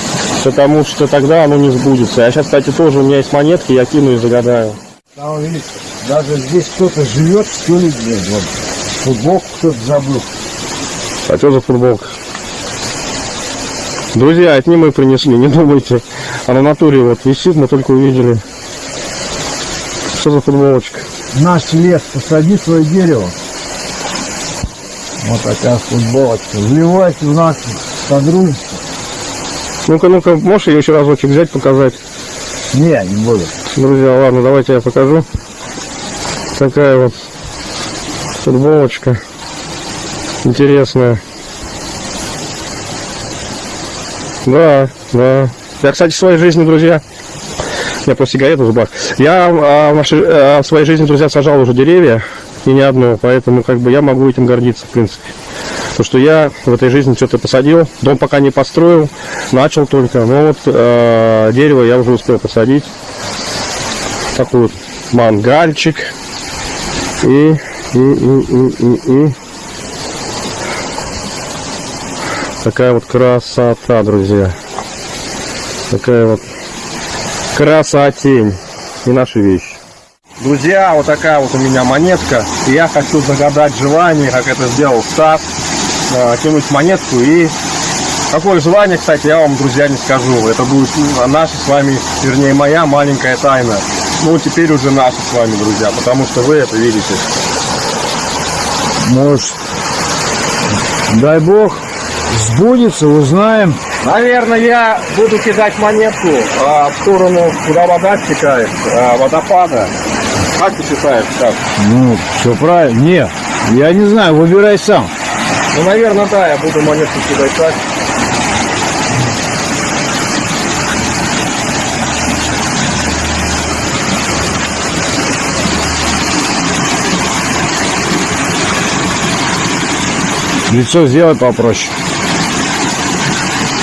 Потому что тогда оно не сбудется. Я сейчас, кстати, тоже у меня есть монетки, я кину и загадаю. Там, видишь, даже здесь кто-то живет, ли, блин, вот. Футболку кто-то забыл. А что за футболка? Друзья, это не мы принесли, не думайте. А на натуре вот висит, мы только увидели. Что за футболочка? Наш лес, посади свое дерево. Вот такая футболочка. Вливайте в наше содружество. Ну-ка, ну-ка, можешь ее еще разочек взять, показать? Не, не буду. Друзья, ладно, давайте я покажу. Такая вот футболочка. Интересная. Да, да. Я, кстати, в своей жизни, друзья, я просто сигарету в зубах. Я а, в, а, в своей жизни, друзья, сажал уже деревья, и не одно, поэтому как бы я могу этим гордиться, в принципе. То, что я в этой жизни что-то посадил, дом пока не построил, начал только, но вот э, дерево я уже успел посадить. Такой вот мангальчик. И, и, и, и, и, и. Такая вот красота, друзья. Такая вот красотень. И наши вещи. Друзья, вот такая вот у меня монетка. И я хочу загадать желание, как это сделал Стас. Э, Кинуть монетку и... Какое желание, кстати, я вам, друзья, не скажу. Это будет ну, наша с вами, вернее, моя маленькая тайна. Ну, теперь уже наша с вами, друзья, потому что вы это видите. Может, дай бог, сбудется, узнаем. Наверное, я буду кидать монетку а, в сторону, куда вода стекает, а, водопада. Как ты считаешь, как? Ну, все правильно. Не, я не знаю, выбирай сам. Ну, наверное, да, я буду монетку кидать так. Лицо сделай попроще.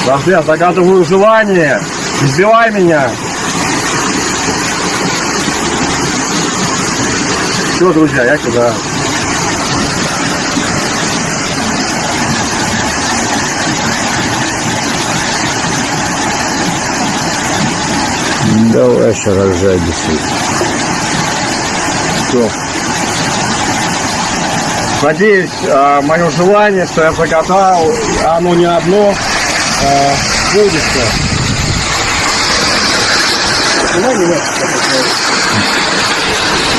Подожди, я загадываю желание. Не сбивай меня. Все, друзья, я кидаю. Давай еще рожай бесы. Все. Надеюсь, а, мое желание, что я загадал, оно не одно, Снимай меня.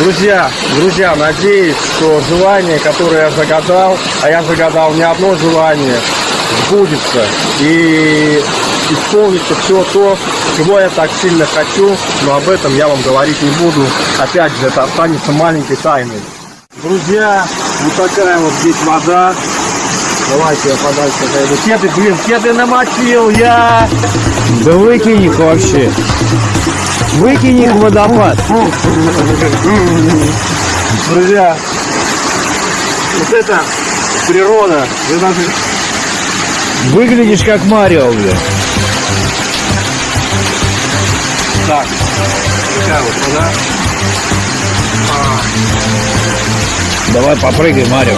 Друзья, друзья, надеюсь, что желание, которое я загадал, а я загадал не одно желание, сбудется и исполнится все то, чего я так сильно хочу, но об этом я вам говорить не буду. Опять же, это останется маленькой тайной. Друзья, вот такая вот здесь вода. Давайте я подальше отойду. Кеды, блин, кеды намочил я. Да выкинь их вообще. Выкинь их в водопад. Друзья, вот это природа. Вы даже Выглядишь как Марио, бля. так. Такая вот вода. Давай попрыгай, Марио.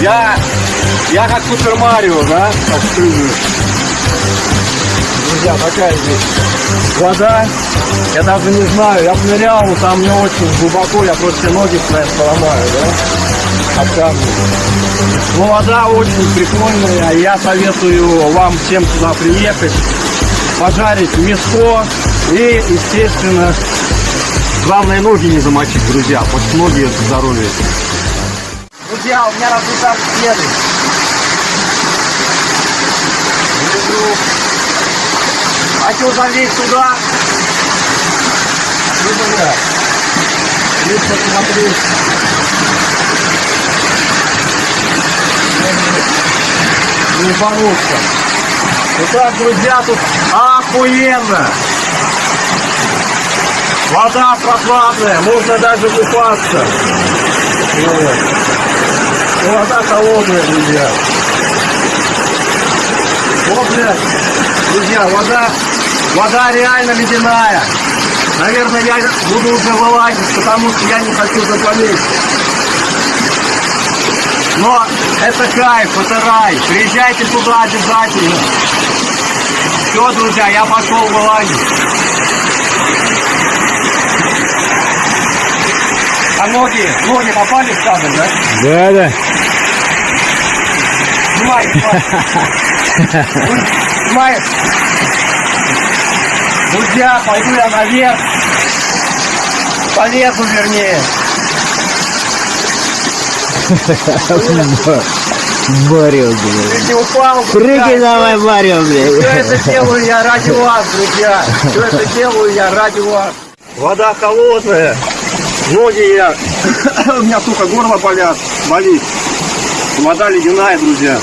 Я, я как Супер Марио, да, так прыгаю. Друзья, такая здесь вода. Я даже не знаю, я нырял, там не очень глубоко, я просто ноги свои поломаю, да, от камня. Но вода очень прикольная, я советую вам всем сюда приехать, пожарить мясо и, естественно, главное ноги не замочить, друзья, потому ноги это здоровье. Друзья, у меня разрушают следы. Лежу. Хочу залезть туда. Ну, бля. Лишь посмотреть. Не получится. Итак, друзья, тут охуенно. Вода прохладная, можно даже купаться. Вода холодная, друзья. Вот, блядь, друзья, вода, вода реально ледяная. Наверное, я буду уже вылазить, потому что я не хочу заболеть. Но это кайф, это рай. Приезжайте туда обязательно. Все, друзья, я пошел вылазить. А ноги, ноги попали в кадр, да? Да, да. Снимай, Снимай. Друзья, пойду я наверх. Полезу, вернее. Марио, бля. Если упал, Прыгай давай, Марио, Все бля. это делаю я ради вас, друзья. Все это делаю я ради вас. Вода холодная. Ноги я... У меня, сука, горло болят, болит. Вода ледяная, друзья.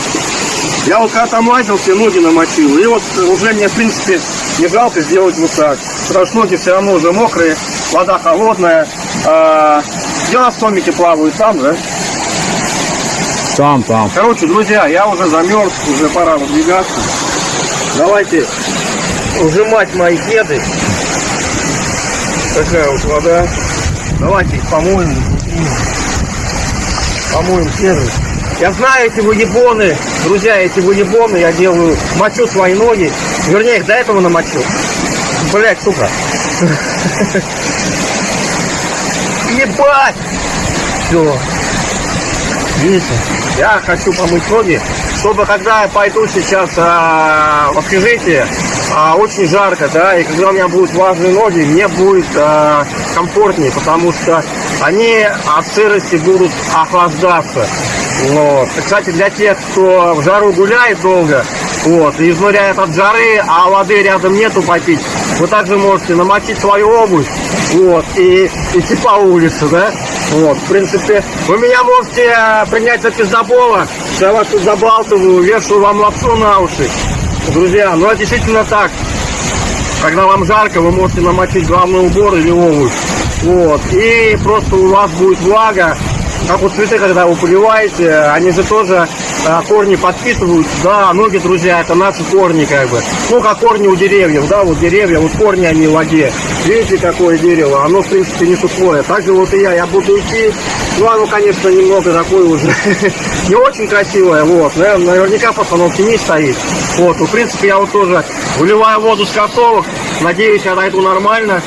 Я вот когда там лазил, все ноги намочил. И вот уже мне, в принципе, не жалко сделать вот так. Потому что ноги все равно уже мокрые, вода холодная. А, где у нас томики плавают там, да? Там, там. Короче, друзья, я уже замерз, уже пора выдвигаться. Давайте ужимать мои кеды. Такая вот вода. Давайте их помоем. Помоем кеды. Я знаю эти выебоны, друзья, эти выебоны я делаю, мочу свои ноги. Вернее, их до этого намочил. Блять, сука. Ебать! Все. Видите? Я хочу помыть ноги, чтобы когда я пойду сейчас а, в общежитие, а, очень жарко, да, и когда у меня будут влажные ноги, мне будет а, комфортнее, потому что они от сырости будут охлаждаться. Вот. Кстати, для тех, кто в жару гуляет долго, вот, и изнуряет от жары, а воды рядом нету попить, вы также можете намочить свою обувь, вот, и идти по улице, да, вот, в принципе, вы меня можете э, принять за пиздобола, я вас тут забалтываю, вешаю вам лапшу на уши, друзья, ну, это действительно так, когда вам жарко, вы можете намочить главный убор или обувь, вот, и просто у вас будет влага, как вот цветы, когда вы поливаете, они же тоже а, корни подпитывают. Да, ноги, друзья, это наши корни, как бы. Ну, как корни у деревьев, да, вот деревья, вот корни они в воде. Видите, какое дерево? Оно, в принципе, не сухое. Так же вот и я, я буду идти. Ну, оно, конечно, немного такое уже не очень красивое, вот. Наверняка постановки не стоит. Вот, ну, в принципе, я вот тоже выливаю воду с кроссовок. Надеюсь, я дойду нормально.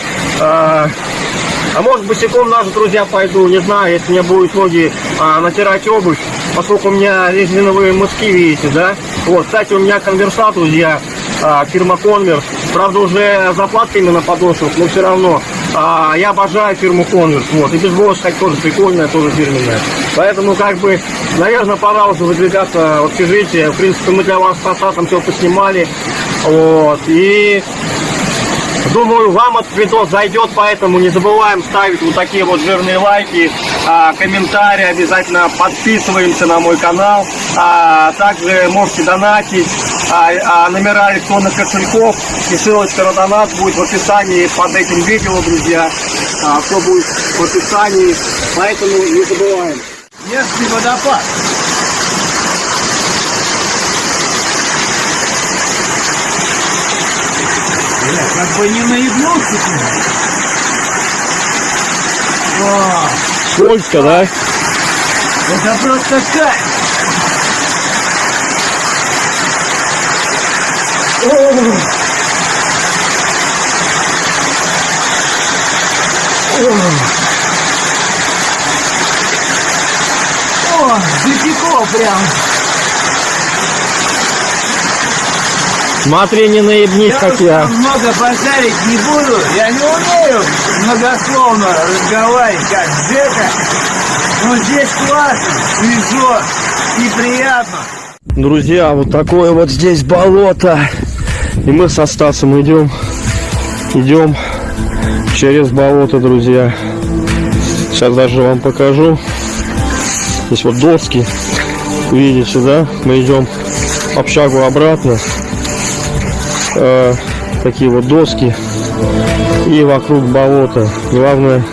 А, может босиком даже, друзья, пойду, не знаю, если мне будет ноги а, натирать обувь, поскольку у меня резиновые мыски, видите, да? Вот, кстати, у меня конверсат, друзья, а, фирма Converse, правда, уже заплатками на подошвах, но все равно. А, я обожаю фирму Converse, вот, и бейсбол, кстати, тоже прикольная, тоже фирменная. Поэтому, как бы, наверное, пора уже выдвигаться в общежитие. В принципе, мы для вас с Асатом все поснимали, вот, и Думаю, вам этот видос зайдет, поэтому не забываем ставить вот такие вот жирные лайки, а, комментарии, обязательно подписываемся на мой канал, а, также можете донатить, а, номера электронных кошельков и ссылочка на донат будет в описании под этим видео, друзья, все будет в описании, поэтому не забываем. Если водопад, блядь, как бы не наебнулся ты. О, Скользко, да? это просто кайф. О, запекло прям. Смотри, не наебнись, Я как я. много базарить не буду. Я не умею многословно разговаривать, как Джека. Но здесь классно, свежо и приятно. Друзья, вот такое вот здесь болото. И мы со Стасом идем, идем через болото, друзья. Сейчас даже вам покажу. Здесь вот доски. Видите, да? Мы идем общагу обратно. Э, такие вот доски. И вокруг болота. Главное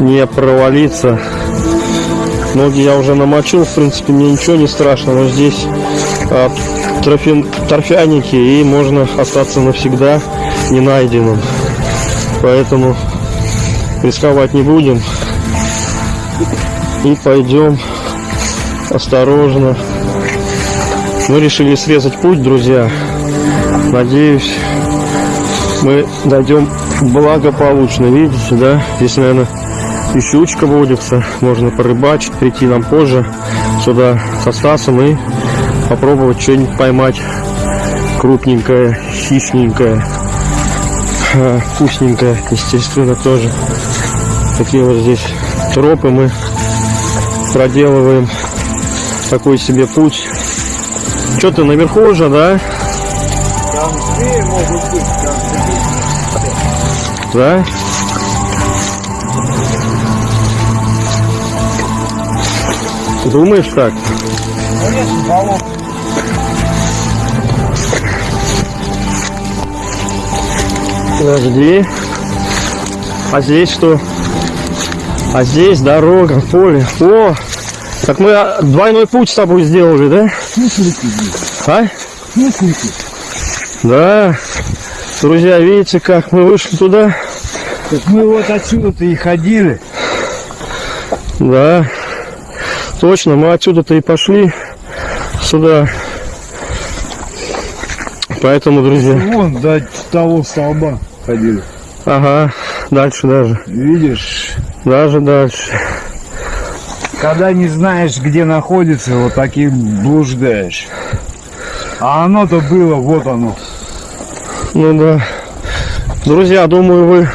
не провалиться. Ноги я уже намочил, в принципе, мне ничего не страшно, но здесь трофи- торфяники, и можно остаться навсегда не найденным. Поэтому рисковать не будем. И пойдем осторожно. Мы решили срезать путь, друзья. Надеюсь, мы дойдем благополучно. Видите, да? Здесь, наверное, и щучка водится, можно порыбачить, прийти нам позже сюда со Стасом и попробовать что-нибудь поймать крупненькое, хищненькое, вкусненькое, естественно, тоже. Такие вот здесь тропы мы проделываем, такой себе путь. Что ты наверху уже, да? Да? Думаешь так? Подожди. А здесь что? А здесь дорога, поле. О! Так мы а, двойной путь с тобой сделали, да? А? Да. Друзья, видите, как мы вышли туда? Так мы вот отсюда-то и ходили. Да. Точно, мы отсюда-то и пошли сюда. Поэтому, друзья, Вон до того столба ходили. ага, дальше даже. Видишь, Даже дальше. когда не знаешь, где находится, вот так и блуждаешь. А оно-то было, вот оно. Ну да. Друзья, думаю, вы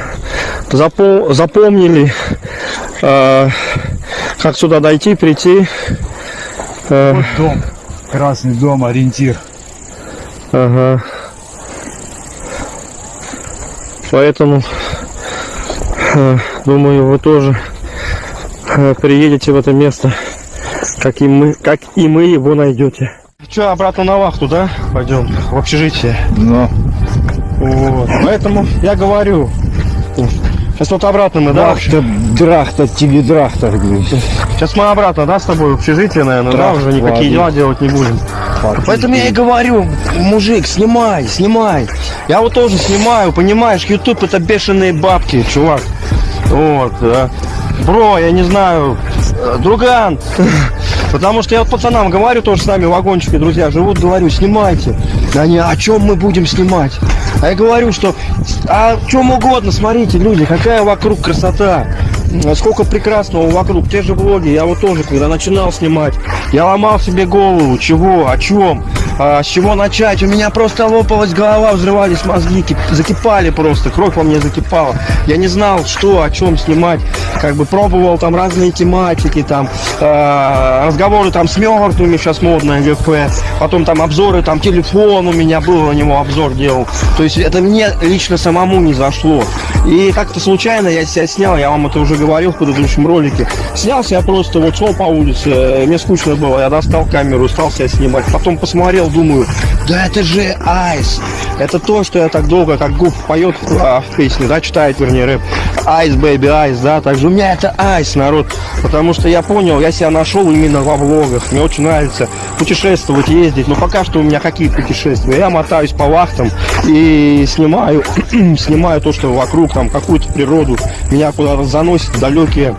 запом- запомнили, э, как сюда дойти, прийти. Э, Вот дом. Красный дом, ориентир. ага. Поэтому, э, думаю, вы тоже э, приедете в это место, как и мы, как и мы его найдете. Че, обратно на вахту, да? Пойдем в общежитие. Но. Вот. Поэтому я говорю. Сейчас вот обратно мы, да? Драхта, драхта, тебе драхта. Сейчас мы обратно, да, с тобой в общежитие, наверное, да, Да, уже никакие ладно. дела делать не будем. Поэтому я и говорю, мужик, снимай, снимай. Я вот тоже снимаю, понимаешь, YouTube это бешеные бабки, чувак. Вот, да. Бро, я не знаю, э, друган. Потому что я вот пацанам говорю, тоже с нами вагончики, друзья, живут, говорю, снимайте. Они, о чем мы будем снимать? А я говорю, что о чем угодно, смотрите, люди, какая вокруг красота. А Сколько прекрасного вокруг, те же влоги, я вот тоже, когда начинал снимать, я ломал себе голову, чего, о чем, а, с чего начать, у меня просто лопалась голова, взрывались мозги, кип- закипали просто, кровь во мне закипала, я не знал, что, о чем снимать, как бы пробовал там разные тематики, там, а, разговоры там с мертвыми, сейчас модное ГП, потом там обзоры, там телефон у меня был, на него обзор делал, то есть это мне лично самому не зашло, и как-то случайно я себя снял, я вам это уже говорил в предыдущем ролике. Снялся я просто, вот шел по улице, э, мне скучно было, я достал камеру, стал себя снимать. Потом посмотрел, думаю, да это же ice. Это то, что я так долго, как Гуф поет а, в песне, да, читает, вернее, рэп. Ice, baby, ice, да, также у меня это ice, народ. Потому что я понял, я себя нашел именно во влогах. Мне очень нравится путешествовать, ездить. Но пока что у меня какие путешествия? Я мотаюсь по вахтам и снимаю, снимаю то, что вокруг, там, какую-то природу. Меня куда-то заносит далекие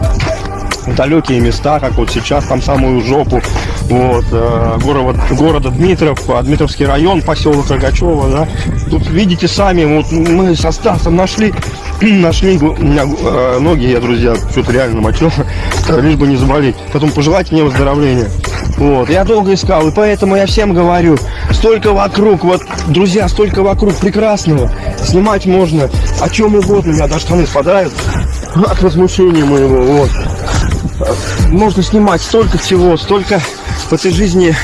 далекие места, как вот сейчас, там самую жопу, вот, э, город, города Дмитров, а, Дмитровский район, поселок Рогачева, да. Тут видите сами, вот мы со Стасом нашли, нашли, у меня э, ноги, я, друзья, что-то реально мочил, лишь бы не заболеть. Потом пожелайте мне выздоровления. Вот, я долго искал, и поэтому я всем говорю, столько вокруг, вот, друзья, столько вокруг прекрасного, снимать можно о чем угодно, у меня даже штаны спадают от возмущения моего, вот. Можно снимать столько всего, столько в этой жизни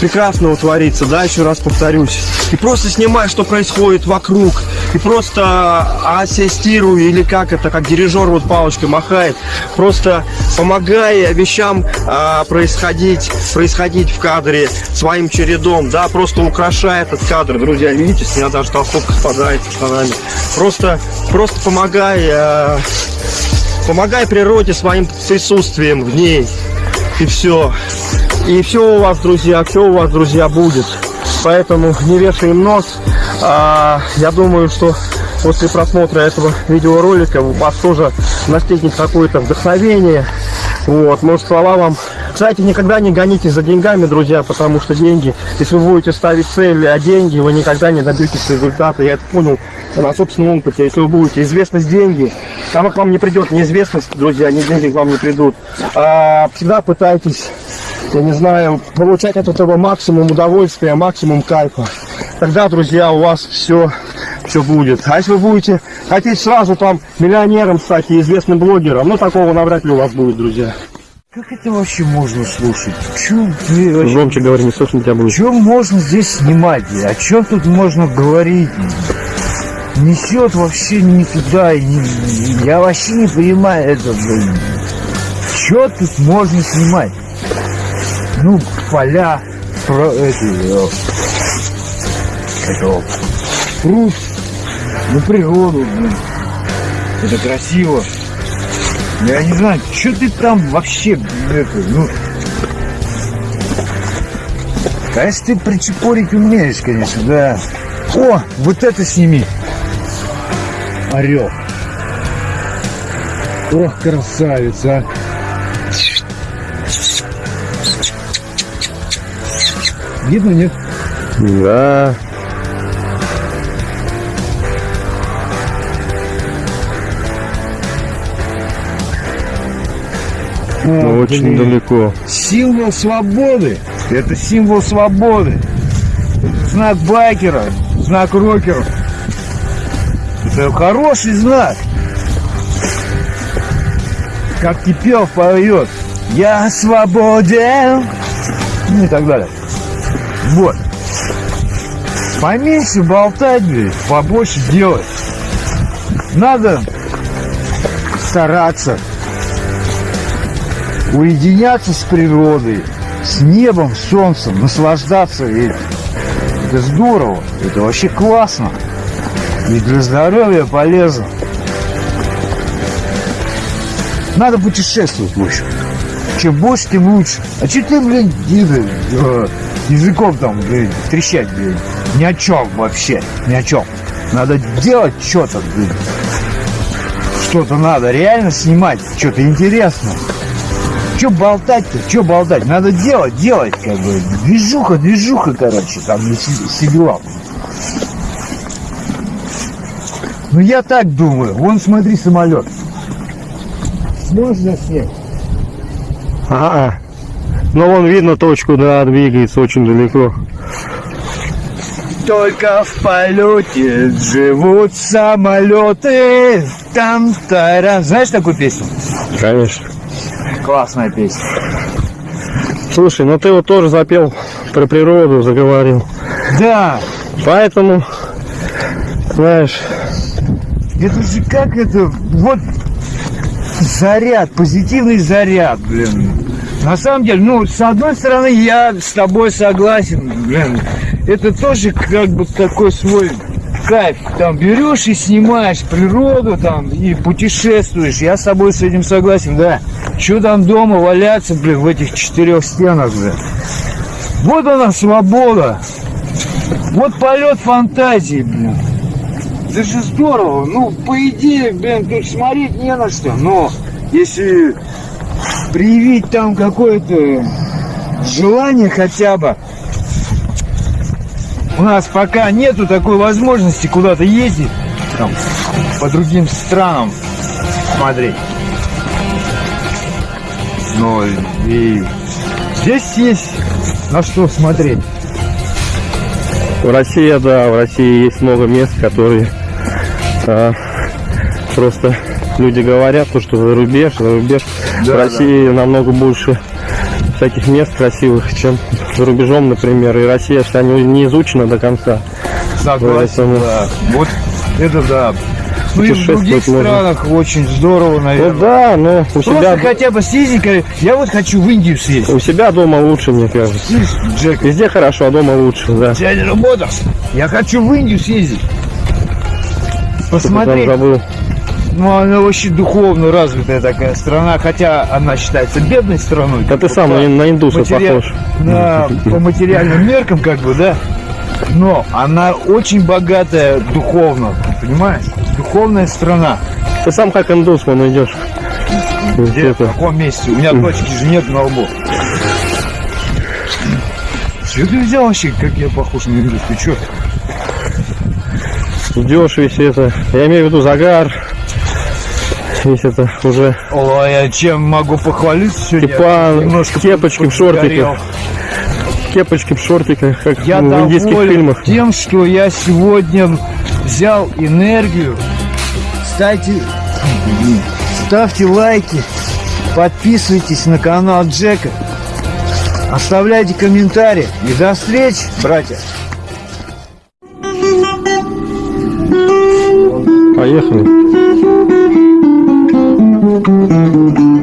прекрасного творится, да, еще раз повторюсь. И просто снимай, что происходит вокруг. И просто ассистирую, или как это, как дирижер вот палочкой махает, просто помогая вещам а, происходить, происходить в кадре своим чередом, да, просто украшая этот кадр, друзья, видите, с меня даже толстовка спадает штанами. Просто, просто помогая а, Помогай природе своим присутствием в ней. И все. И все у вас, друзья, все у вас, друзья, будет. Поэтому не вешаем нос. А, я думаю, что после просмотра этого видеоролика у вас тоже настигнет какое-то вдохновение. Вот, может, слова вам кстати, никогда не гонитесь за деньгами, друзья, потому что деньги, если вы будете ставить цели, а деньги, вы никогда не добьетесь результата. Я это понял на собственном опыте. Если вы будете известность деньги, там к вам не придет неизвестность, друзья, ни деньги к вам не придут. А всегда пытайтесь, я не знаю, получать от этого максимум удовольствия, максимум кайфа. Тогда, друзья, у вас все все будет. А если вы будете хотеть сразу там миллионером стать и известным блогером, ну такого навряд ли у вас будет, друзья. Как это вообще можно слушать? Чем ты вообще... Громче говори, не слышно тебя будет. Чем можно здесь снимать? О чем тут можно говорить? Несет вообще не туда. Не... Я вообще не понимаю это, блин. Что тут можно снимать? Ну, поля, про эти, э, это, пруд, ну, природу, блин. Это красиво. Я не знаю, что ты там вообще, это, ну... А если ты причепорить умеешь, конечно, да. О, вот это сними. Орел. Ох, красавица. Видно, нет? Да. Ну, очень блин. далеко. Символ свободы. Это символ свободы. Знак байкера, знак рокера. Это хороший знак. Как Кипелов поет. Я свободен. Ну и так далее. Вот. Поменьше болтать, блин, побольше делать. Надо стараться уединяться с природой, с небом, с солнцем, наслаждаться этим. Это здорово, это вообще классно. И для здоровья полезно. Надо путешествовать, общем. Чем больше, тем лучше. А че ты, блин, языком там, блин, трещать, блин? Ни о чем вообще, ни о чем. Надо делать что-то, блин. Что-то надо реально снимать, что-то интересное. Че болтать-то? Че болтать? Надо делать, делать, как бы. Движуха, движуха, короче, там не сидела. Ну я так думаю. Вон смотри, самолет. Можно снять? Ага. Но вон видно точку, да, двигается очень далеко. Только в полете живут самолеты. Там тара. Знаешь такую песню? Конечно. Классная песня. Слушай, ну ты вот тоже запел про природу, заговорил. Да. Поэтому, знаешь, Это же как это? Вот заряд, позитивный заряд, блин. На самом деле, ну, с одной стороны, я с тобой согласен, блин. Это тоже как бы такой свой кайф. Там берешь и снимаешь природу там и путешествуешь. Я с собой с этим согласен, да. Че там дома валяться, блин, в этих четырех стенах, блин. Вот она свобода. Вот полет фантазии, блин. Это же здорово. Ну, по идее, блин, тут смотреть не на что. Но если проявить там какое-то желание хотя бы, у нас пока нету такой возможности куда-то ездить, там, по другим странам смотреть. Но и здесь есть на что смотреть. В России, да, в России есть много мест, которые а, просто люди говорят, то, что за рубеж, за рубеж. Да, в России намного больше всяких мест красивых, чем за рубежом, например. И Россия, что не, не изучена до конца. Согласен, Поэтому- да. Вот это да. Ну и в других можно. странах очень здорово, наверное. Ну да, но у Просто себя, хотя бы съездить, я вот хочу в Индию съездить. у себя дома лучше, мне кажется. Джек, Везде хорошо, а дома лучше, да. дядя работал. Я хочу в Индию съездить. Посмотреть. Ну, она вообще духовно развитая такая страна, хотя она считается бедной страной. Да как ты сам на, индуса матери- похож. на- по материальным меркам, как бы, да. Но она очень богатая духовно, понимаешь? Духовная страна. Ты сам как индус, вон идешь. Где? В Где-то. каком месте? У меня точки же нет на лбу. Что ты взял вообще, как я похож на индус? Ты чё? Идешь весь это. Я имею в виду загар. Весь это уже Ой, я чем могу похвалиться сегодня? Степан, Немножко кепочки в шортиках. кепочки в шортиках, как Я в индийских фильмах. тем, что я сегодня взял энергию. Кстати, ставьте лайки, подписывайтесь на канал Джека, оставляйте комментарии. И до встречи, братья! Поехали. Thank you.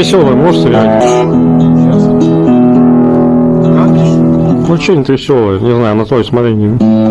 Веселое можешь сыграть? Ну, что-нибудь веселое. Не знаю, на твое усмотрение.